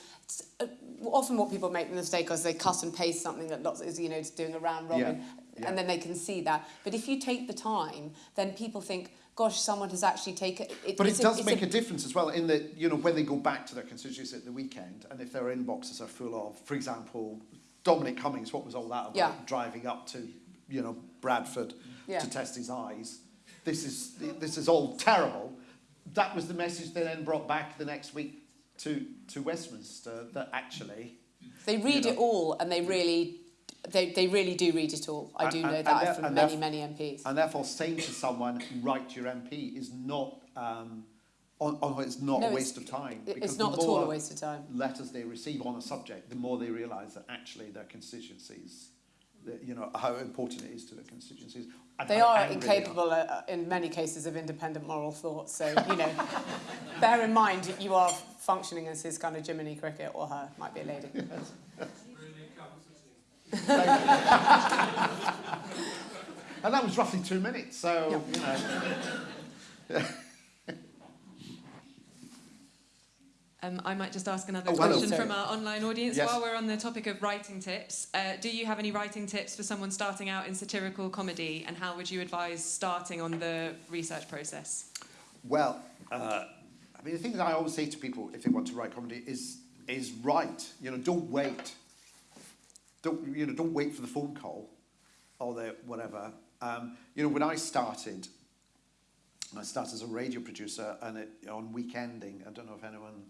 [SPEAKER 4] Uh, often what people make the mistake of is they cut and paste something that lots is, you know, doing a round robin.
[SPEAKER 3] Yeah, yeah.
[SPEAKER 4] And then they can see that. But if you take the time, then people think, gosh, someone has actually taken... It,
[SPEAKER 3] But it
[SPEAKER 4] it's a-
[SPEAKER 3] does make a, difference as well in that, you know, when they go back to their constituencies at the weekend and if their inboxes are full of, for example, Dominic Cummings, what was all that about?
[SPEAKER 4] Yeah.
[SPEAKER 3] Driving up to, you know, Bradford
[SPEAKER 4] Yeah.
[SPEAKER 3] to test his eyes. This is, this is all terrible. That was the message they then brought back the next week to, to Westminster that actually...
[SPEAKER 4] They read
[SPEAKER 3] You
[SPEAKER 4] it all, and they really, they, they really do read it all. I
[SPEAKER 3] And-
[SPEAKER 4] do
[SPEAKER 3] and-
[SPEAKER 4] know
[SPEAKER 3] and
[SPEAKER 4] that
[SPEAKER 3] there-
[SPEAKER 4] from many, many MPs.
[SPEAKER 3] And therefore saying to someone, write your MP is not, um, on, on, it's not
[SPEAKER 4] No,
[SPEAKER 3] a
[SPEAKER 4] it's-
[SPEAKER 3] waste of time. Because
[SPEAKER 4] It's not at all a waste of time.
[SPEAKER 3] letters they receive on a subject, the more they realise that actually their constituencies, that, you know, how important it is to their constituencies.
[SPEAKER 4] They are
[SPEAKER 3] angry they
[SPEAKER 4] incapable, uh, in many cases, of independent moral thought. So, you know, bear in mind you are functioning as his kind of Jiminy Cricket or her, might be a lady.
[SPEAKER 8] Comforting.
[SPEAKER 3] And that was roughly two minutes, so, you know.
[SPEAKER 5] Um, I might just ask another
[SPEAKER 3] Oh,
[SPEAKER 5] question
[SPEAKER 4] Sorry.
[SPEAKER 5] from our online audience.
[SPEAKER 3] Yes.
[SPEAKER 5] While we're on the topic of writing tips, uh, do you have any writing tips for someone starting out in satirical comedy, and how would you advise starting on the research process?
[SPEAKER 3] Well, uh, I mean, the thing that I always say to people if they want to write comedy is, is write. You know, don't wait. Don't, you know, don't wait for the phone call or the whatever. Um, you know, when I started, I started as a radio producer and it, on Week Ending. I don't know if anyone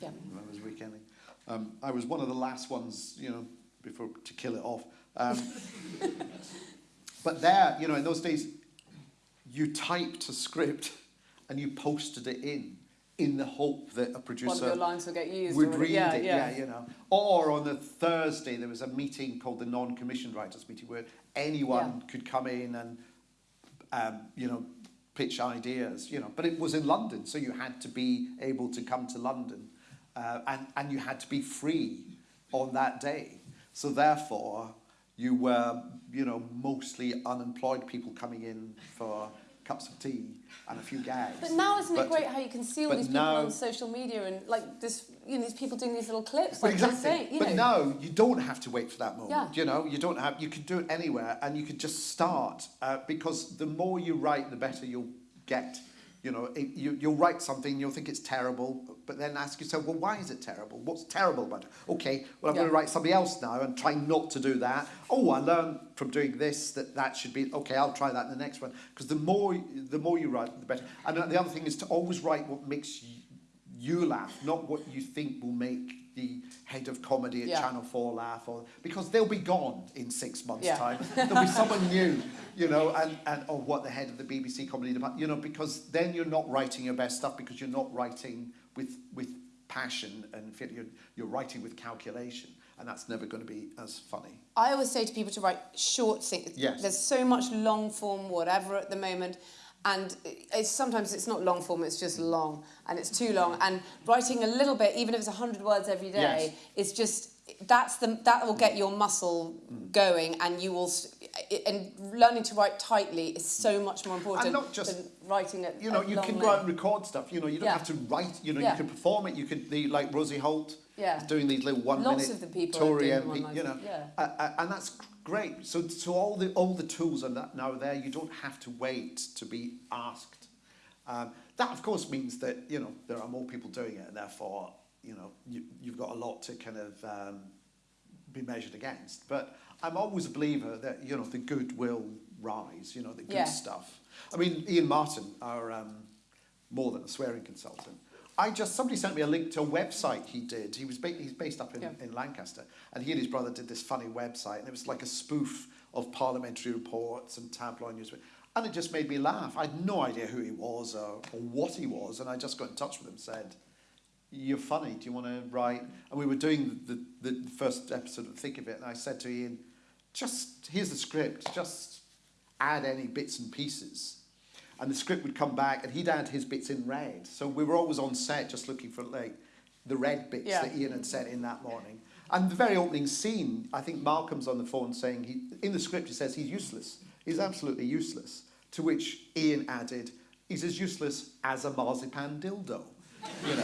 [SPEAKER 4] Yeah.
[SPEAKER 3] remembers Week Ending. Um, I was one of the last ones, you know, before to kill it off. Um, but there, you know, in those days, you typed a script and you posted it in, in the hope that a producer
[SPEAKER 4] One of your lines will get used.
[SPEAKER 3] would read
[SPEAKER 4] yeah,
[SPEAKER 3] it,
[SPEAKER 4] yeah.
[SPEAKER 3] yeah. you know. Or on the Thursday, there was a meeting called the Non-Commissioned Writers Meeting where anyone could come in and, um, you know, pitch ideas, you know. But it was in London, so you had to be able to come to London uh, and, and you had to be free on that day. So therefore, you were, you know, mostly unemployed people coming in for cups of tea and a few gags.
[SPEAKER 4] But now isn't
[SPEAKER 3] But-
[SPEAKER 4] it great how you can see all these people
[SPEAKER 3] now-
[SPEAKER 4] on social media and like this, you know, these people doing these little clips, like
[SPEAKER 3] exactly.
[SPEAKER 4] saying, you
[SPEAKER 3] but
[SPEAKER 4] know.
[SPEAKER 3] no, you don't have to wait for that moment.
[SPEAKER 4] Yeah.
[SPEAKER 3] You know, you don't have. You can do it anywhere, and you can just start uh, because the more you write, the better you'll get. You know, it, you, you'll write something, you'll think it's terrible, but then ask yourself, well, why is it terrible? What's terrible about it? Okay, well, I'm
[SPEAKER 4] Yeah.
[SPEAKER 3] going to write something else now and try not to do that. Oh, I learned from doing this that that should be okay. I'll try that in the next one because the more the more you write, the better. And the other thing is to always write what makes you, you laugh, not what you think will make the head of comedy at
[SPEAKER 4] Yeah.
[SPEAKER 3] Channel 4 laugh, or because they'll be gone in six months'
[SPEAKER 4] Yeah.
[SPEAKER 3] time. There'll be someone new, you know, and, and or what the head of the BBC comedy department, you know, because then you're not writing your best stuff because you're not writing with with passion and you're, you're writing with calculation, and that's never going to be as funny.
[SPEAKER 4] I always say to people to write short things.
[SPEAKER 3] Yes.
[SPEAKER 4] There's so much long form, whatever, at the moment. And it's, sometimes it's not long form, it's just long. And it's too long. And writing a little bit, even if it's 100 words every day, is just, that's the, that will get your muscle going. And you will, and learning to write tightly is so much more important
[SPEAKER 3] not just-
[SPEAKER 4] than writing it
[SPEAKER 3] You know, you can go out and record stuff. You know, you don't
[SPEAKER 4] Yeah.
[SPEAKER 3] have to write. You know,
[SPEAKER 4] Yeah.
[SPEAKER 3] you can perform it. You could, the, like Rosie Holt,
[SPEAKER 4] Yeah.
[SPEAKER 3] doing these little one
[SPEAKER 4] Lots
[SPEAKER 3] minute
[SPEAKER 4] of the people doing
[SPEAKER 3] MP, you know,
[SPEAKER 4] yeah.
[SPEAKER 3] uh, and that's great. So, so all the all the tools are that now there. You don't have to wait to be asked. Um, that of course means that you know there are more people doing it, and therefore you know you, you've got a lot to kind of um, be measured against. But I'm always a believer that you know the good will rise. You know the good
[SPEAKER 4] Yeah.
[SPEAKER 3] stuff. I mean, Ian Martin, our um, more than a swearing consultant. I just somebody sent me a link to a website he did. He was ba- he's based up in,
[SPEAKER 4] Yeah.
[SPEAKER 3] in Lancaster, and he and his brother did this funny website, and it was like a spoof of parliamentary reports and tabloid news, and it just made me laugh. I had no idea who he was or, or what he was, and I just got in touch with him, and said, "You're funny. Do you want to write?" And we were doing the, the, first episode of Thick of It, and I said to Ian, "Just here's the script. Just add any bits and pieces." and the script would come back and he'd add his bits in red. So we were always on set just looking for like the red bits
[SPEAKER 4] Yeah.
[SPEAKER 3] that Ian had said in that morning. And the very opening scene, I think Malcolm's on the phone saying he in the script he says he's useless. He's absolutely useless. To which Ian added, he's as useless as a marzipan dildo. You know.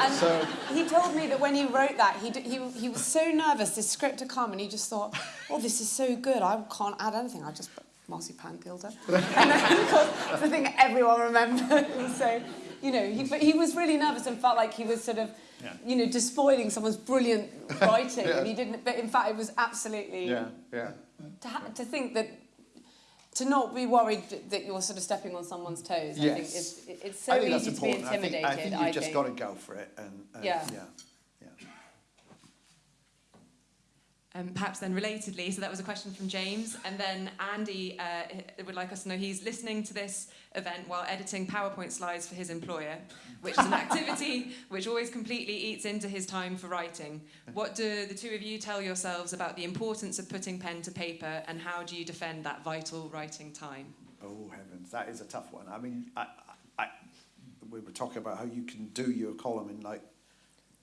[SPEAKER 4] And
[SPEAKER 3] so
[SPEAKER 4] he told me that when he wrote that, he, he, he was so nervous this script had come and he just thought, oh, this is so good, I can't add anything, I just put marzipan dildo. and then, of course, the thing everyone remembered. so, you know, he, but he was really nervous and felt like he was sort of,
[SPEAKER 3] Yeah.
[SPEAKER 4] you know, despoiling someone's brilliant writing.
[SPEAKER 3] Yeah.
[SPEAKER 4] And he didn't, but in fact, it was absolutely,
[SPEAKER 3] yeah, yeah.
[SPEAKER 4] to, ha- to think that, to not be worried that- you're sort of stepping on someone's toes. I think
[SPEAKER 3] Yes.
[SPEAKER 4] it's, it's so
[SPEAKER 3] I think that's
[SPEAKER 4] easy to be
[SPEAKER 3] important. I think,
[SPEAKER 4] intimidated.
[SPEAKER 3] I think you've just got to go for it and, and
[SPEAKER 4] Yeah.
[SPEAKER 3] yeah. yeah.
[SPEAKER 5] Um, perhaps then relatedly, so that was a question from James, and then Andy uh, would like us to know he's listening to this event while editing PowerPoint slides for his employer, which is an activity which always completely eats into his time for writing. What do the two of you tell yourselves about the importance of putting pen to paper, and how do you defend that vital writing time?
[SPEAKER 3] Oh heavens, that is a tough one. I mean, I, I, I- we were talking about how you can do your column in like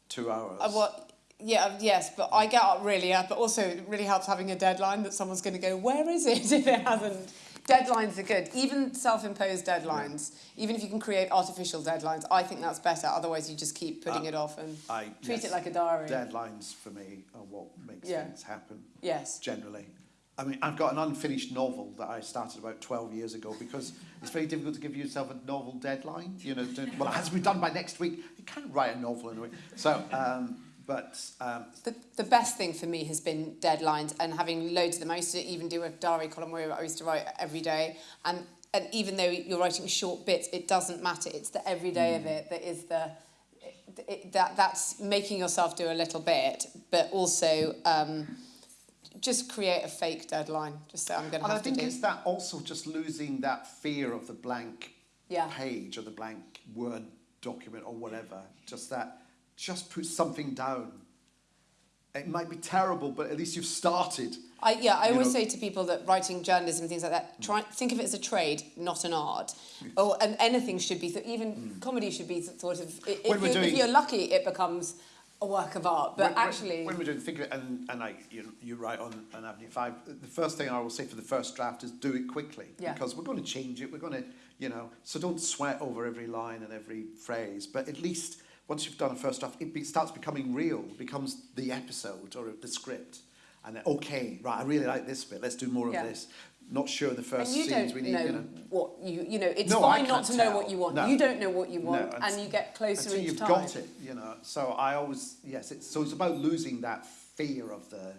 [SPEAKER 3] two hours.
[SPEAKER 4] Uh, well, yeah, yes, but I get up really up, but also it really helps having a deadline that someone's going to go, where is it if it hasn't? Deadlines are good, even self-imposed deadlines. Even if you can create artificial deadlines, I think that's better. Otherwise, you just keep putting
[SPEAKER 3] Uh,
[SPEAKER 4] it off and
[SPEAKER 3] I,
[SPEAKER 4] treat
[SPEAKER 3] yes,
[SPEAKER 4] it like a diary.
[SPEAKER 3] Deadlines for me are what makes
[SPEAKER 4] Yeah.
[SPEAKER 3] things happen
[SPEAKER 4] Yes.
[SPEAKER 3] generally. I mean, I've got an unfinished novel that I started about 12 years ago because it's very difficult to give yourself a novel deadline. You know, to, well, it has to be done by next week. You can't write a novel in a week. So, um, but um,
[SPEAKER 4] The, the best thing for me has been deadlines and having loads of them. I used to even do a diary column where I used to write every day. And, and even though you're writing short bits, it doesn't matter. It's the everyday of it that is the... It, that, that's making yourself do a little bit, but also um, just create a fake deadline. Just say, I'm going to
[SPEAKER 3] And I think it's that also just losing that fear of the blank
[SPEAKER 4] Yeah.
[SPEAKER 3] page or the blank word document or whatever. Just that, just put something down. It might be terrible, but at least you've started.
[SPEAKER 4] I, yeah, I
[SPEAKER 3] you
[SPEAKER 4] always
[SPEAKER 3] know-
[SPEAKER 4] say to people that writing journalism and things like that, try thick of it as a trade, not an art. Or and anything should be th- even mm. comedy should be th- sort of. If.
[SPEAKER 3] When we're
[SPEAKER 4] you're, if you're lucky, it becomes a work of art. But
[SPEAKER 3] When- when-
[SPEAKER 4] actually,
[SPEAKER 3] when, we're doing think of it, and, and I, you, you write on, on Avenue Five. The first thing I will say for the first draft is do it quickly
[SPEAKER 4] Yeah.
[SPEAKER 3] because we're going to change it. We're going to, you know, so don't sweat over every line and every phrase. But at least once you've done a first draft, it be, starts becoming real. Becomes the episode or the script, and then okay, right, I really like this bit. Let's do more
[SPEAKER 4] Yeah.
[SPEAKER 3] of this. Not sure the
[SPEAKER 4] and
[SPEAKER 3] first
[SPEAKER 4] you
[SPEAKER 3] scenes
[SPEAKER 4] don't
[SPEAKER 3] we need.
[SPEAKER 4] know,
[SPEAKER 3] you know.
[SPEAKER 4] what you you know. It's
[SPEAKER 3] No,
[SPEAKER 4] fine not to know what you want.
[SPEAKER 3] No.
[SPEAKER 4] You don't know what you want,
[SPEAKER 3] and
[SPEAKER 4] and you get closer
[SPEAKER 3] until
[SPEAKER 4] each
[SPEAKER 3] you've
[SPEAKER 4] time.
[SPEAKER 3] got it, you know. So I always yes, it's so it's about losing that fear of the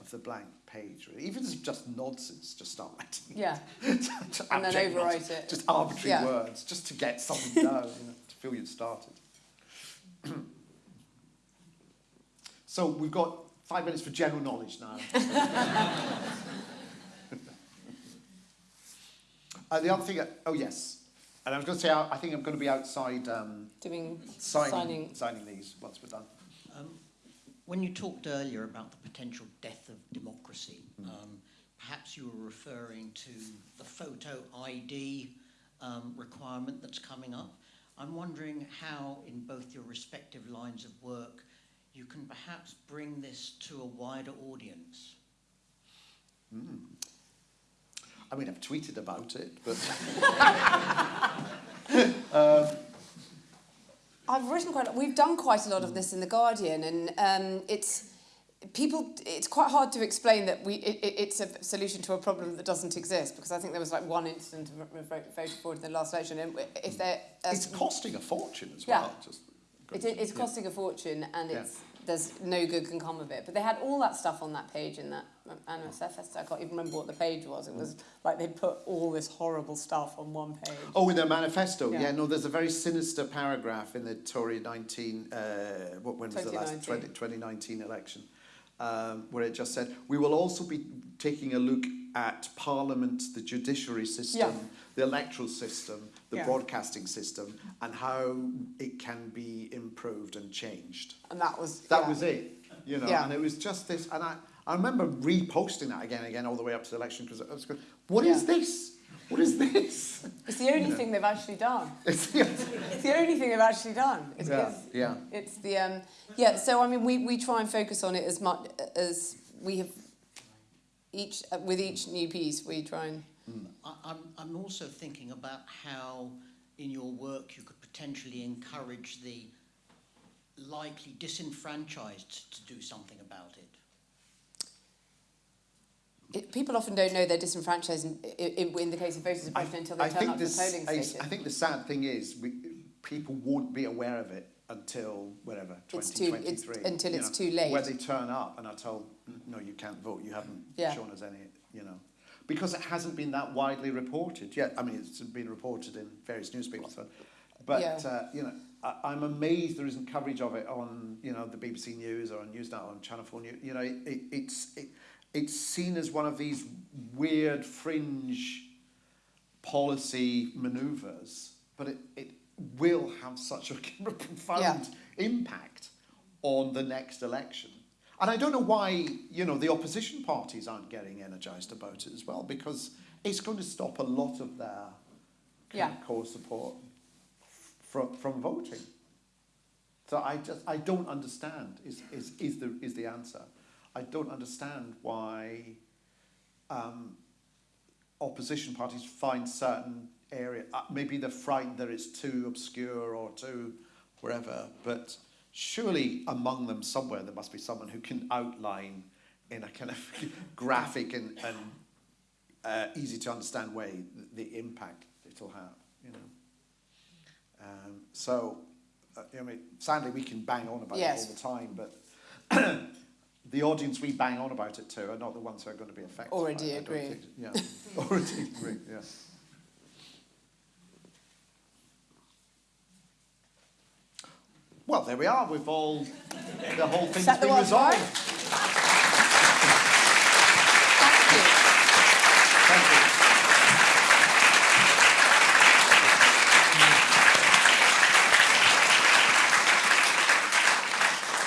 [SPEAKER 3] of the blank page. Really. Even if it's just nonsense, just start writing.
[SPEAKER 4] Yeah, And then overwrite
[SPEAKER 3] nonsense,
[SPEAKER 4] it.
[SPEAKER 3] Just arbitrary
[SPEAKER 4] Yeah.
[SPEAKER 3] words, just to get something done, you know, to feel you'd started. So we've got five minutes for general knowledge now. uh, the other thing, uh, oh yes, and I was going to say, I I think I'm going to be outside um,
[SPEAKER 4] doing
[SPEAKER 3] signing,
[SPEAKER 4] signing.
[SPEAKER 3] signing these once we're done.
[SPEAKER 9] Um, when you talked earlier about the potential death of democracy, um, perhaps you were referring to the photo ID um, requirement that's coming up. I'm wondering how, in both your respective lines of work, you can perhaps bring this to a wider audience.
[SPEAKER 3] I mean, I've tweeted about it, but
[SPEAKER 4] I've written quite. We've done quite a lot of this in the Guardian, and um, it's people. It's quite hard to explain that we. It, it- it's a solution to a problem that doesn't exist because I think there was like one incident of of vote- voted for in the last election, and if there, um,
[SPEAKER 3] it's costing a fortune as
[SPEAKER 4] Yeah.
[SPEAKER 3] well. Just
[SPEAKER 4] it, it's costing a fortune, and
[SPEAKER 3] Yeah.
[SPEAKER 4] there's no good can come of it. But they had all that stuff on that page in that um, NSF oh. fest. I can't even remember what the page was. It was mm. like they'd put all this horrible stuff on one page.
[SPEAKER 3] Oh, in their manifesto, yeah.
[SPEAKER 4] Yeah.
[SPEAKER 3] no, there's a very sinister paragraph in the Tory 19, uh, what, when was the last 20,
[SPEAKER 4] 2019.
[SPEAKER 3] 2019 election, um, where it just said, we will also be taking a look at Parliament, the judiciary system,
[SPEAKER 4] Yeah.
[SPEAKER 3] the electoral system, the
[SPEAKER 4] Yeah.
[SPEAKER 3] broadcasting system, and how it can be improved and changed.
[SPEAKER 4] And that was
[SPEAKER 3] That
[SPEAKER 4] yeah.
[SPEAKER 3] was it, you know, and it was just this, and I, I remember reposting that again and again all the way up to the election because I was going, what is this? What is this?
[SPEAKER 4] It's the only thing they've actually done.
[SPEAKER 3] It's the,
[SPEAKER 4] It's the only thing they've actually done. It's,
[SPEAKER 3] Yeah,
[SPEAKER 4] it's-
[SPEAKER 3] yeah.
[SPEAKER 4] It's the um, yeah. So I mean, we, we try and focus on it as much as we have each uh, with each new piece. We try and
[SPEAKER 9] I, I'm, I'm also thinking about how in your work you could potentially encourage the likely disenfranchised to do something about it.
[SPEAKER 4] People often don't know they're disenfranchised in, in, in the case of voters suppression until they turn up to the polling
[SPEAKER 3] I,
[SPEAKER 4] station.
[SPEAKER 3] I think the sad thing is we, people won't be aware of it until whatever
[SPEAKER 4] It's too- it's-
[SPEAKER 3] 2023.
[SPEAKER 4] until it's
[SPEAKER 3] know,
[SPEAKER 4] too late.
[SPEAKER 3] Where they turn up and are told, no, you can't vote. You haven't
[SPEAKER 4] Yeah.
[SPEAKER 3] shown us any, you know, because it hasn't been that widely reported yet. I mean, it's been reported in various newspapers, but,
[SPEAKER 4] Yeah.
[SPEAKER 3] uh, you know. I, I'm amazed there isn't coverage of it on, you know, the BBC News or on Newsnight or on Channel 4 News. You know, it, it, it's, it, it's seen as one of these weird fringe policy manoeuvres, but it, it will have such a profound
[SPEAKER 4] Yeah.
[SPEAKER 3] impact on the next election. And I don't know why, you know, the opposition parties aren't getting energised about it as well, because it's going to stop a lot of their
[SPEAKER 4] Yeah.
[SPEAKER 3] of core support from, from voting. So I just, I don't understand is, is, is, the, is the answer. I don't understand why um, opposition parties find certain area, uh, maybe they're frightened that it's too obscure or too wherever, but surely among them somewhere there must be someone who can outline in a kind of graphic and, and uh, easy to understand way the, the impact it'll have, you know. Um, so, uh, I mean, sadly we can bang on about
[SPEAKER 4] Yes.
[SPEAKER 3] it all the time, but the audience we bang on about it to are not the ones who are going to be affected.
[SPEAKER 4] Already
[SPEAKER 3] by it, I don't
[SPEAKER 4] agree.
[SPEAKER 3] think. Yeah, already agree, yeah. Well, there we are. We've all, the whole thing's been resolved.
[SPEAKER 4] right. Thank you.
[SPEAKER 3] Thank you.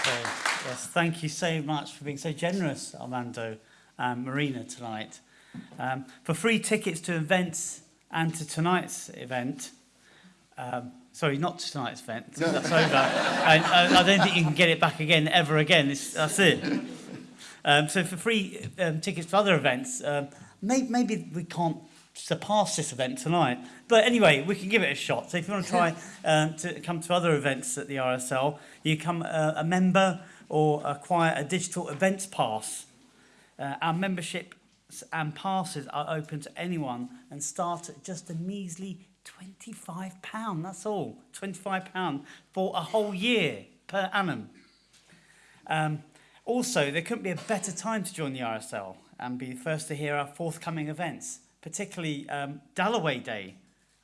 [SPEAKER 1] So, yes, thank you so much for being so generous, Armando and Marina, tonight. Um, for free tickets to events and to tonight's event, um, sorry, not to tonight's event, 'cause that's over. and I, I don't think you can get it back again, ever again. It's, that's it. Um, so for free um, tickets to other events, um, may, maybe we can't surpass this event tonight. But anyway, we can give it a shot. So if you want to try um, to come to other events at the RSL, you come uh, a member or acquire a digital events pass. Uh, our memberships and passes are open to anyone and start at just a measly £25. That's all. £25 for a whole year per annum. Um, also, there couldn't be a better time to join the RSL and be the first to hear our forthcoming events, particularly um, Dalloway Day,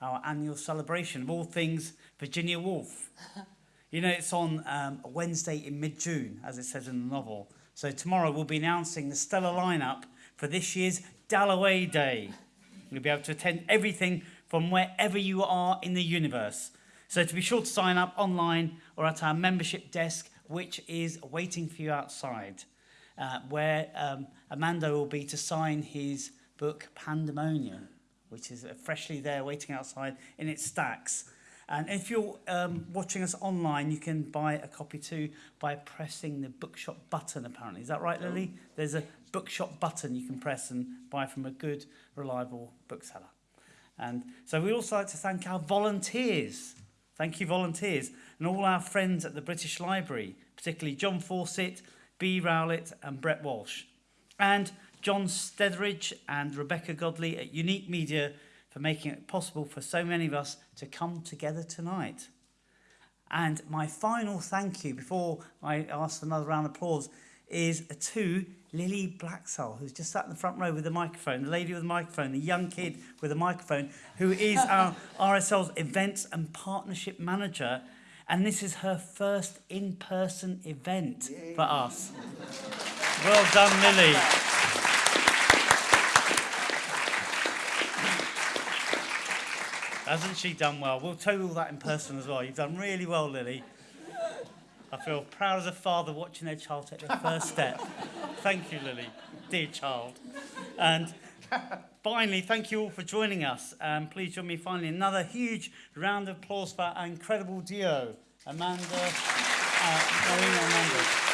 [SPEAKER 1] our annual celebration of all things Virginia Woolf. You know, it's on um, a Wednesday in mid-June, as it says in the novel. So tomorrow we'll be announcing the stellar lineup for this year's Dalloway Day. You'll be able to attend everything from wherever you are in the universe. So to be sure to sign up online or at our membership desk, which is waiting for you outside, uh, where um, Armando will be to sign his book Pandemonium, which is uh, freshly there waiting outside in its stacks. And if you're um, watching us online, you can buy a copy too by pressing the bookshop button, apparently. Is that right, Lily? There's a bookshop button you can press and buy from a good, reliable bookseller. And so we also like to thank our volunteers. Thank you, volunteers, and all our friends at the British Library, particularly John Fawcett, B. Rowlett, and Brett Walsh. And John Stetheridge and Rebecca Godley at Unique Media for making it possible for so many of us to come together tonight. And my final thank you before I ask for another round of applause is to Lily Blacksell, who's just sat in the front row with the microphone, the lady with the microphone, the young kid with the microphone, who is our RSL's events and partnership manager. And this is her first in person event for us. Well done, Lily. Hasn't she done well? We'll tell you all that in person as well. You've done really well, Lily. I feel proud as a father watching their child take their first step. Thank you, Lily, dear child. And finally, thank you all for joining us. Um, please join me finally in another huge round of applause for our incredible duo, Armando, uh, Marina Armando.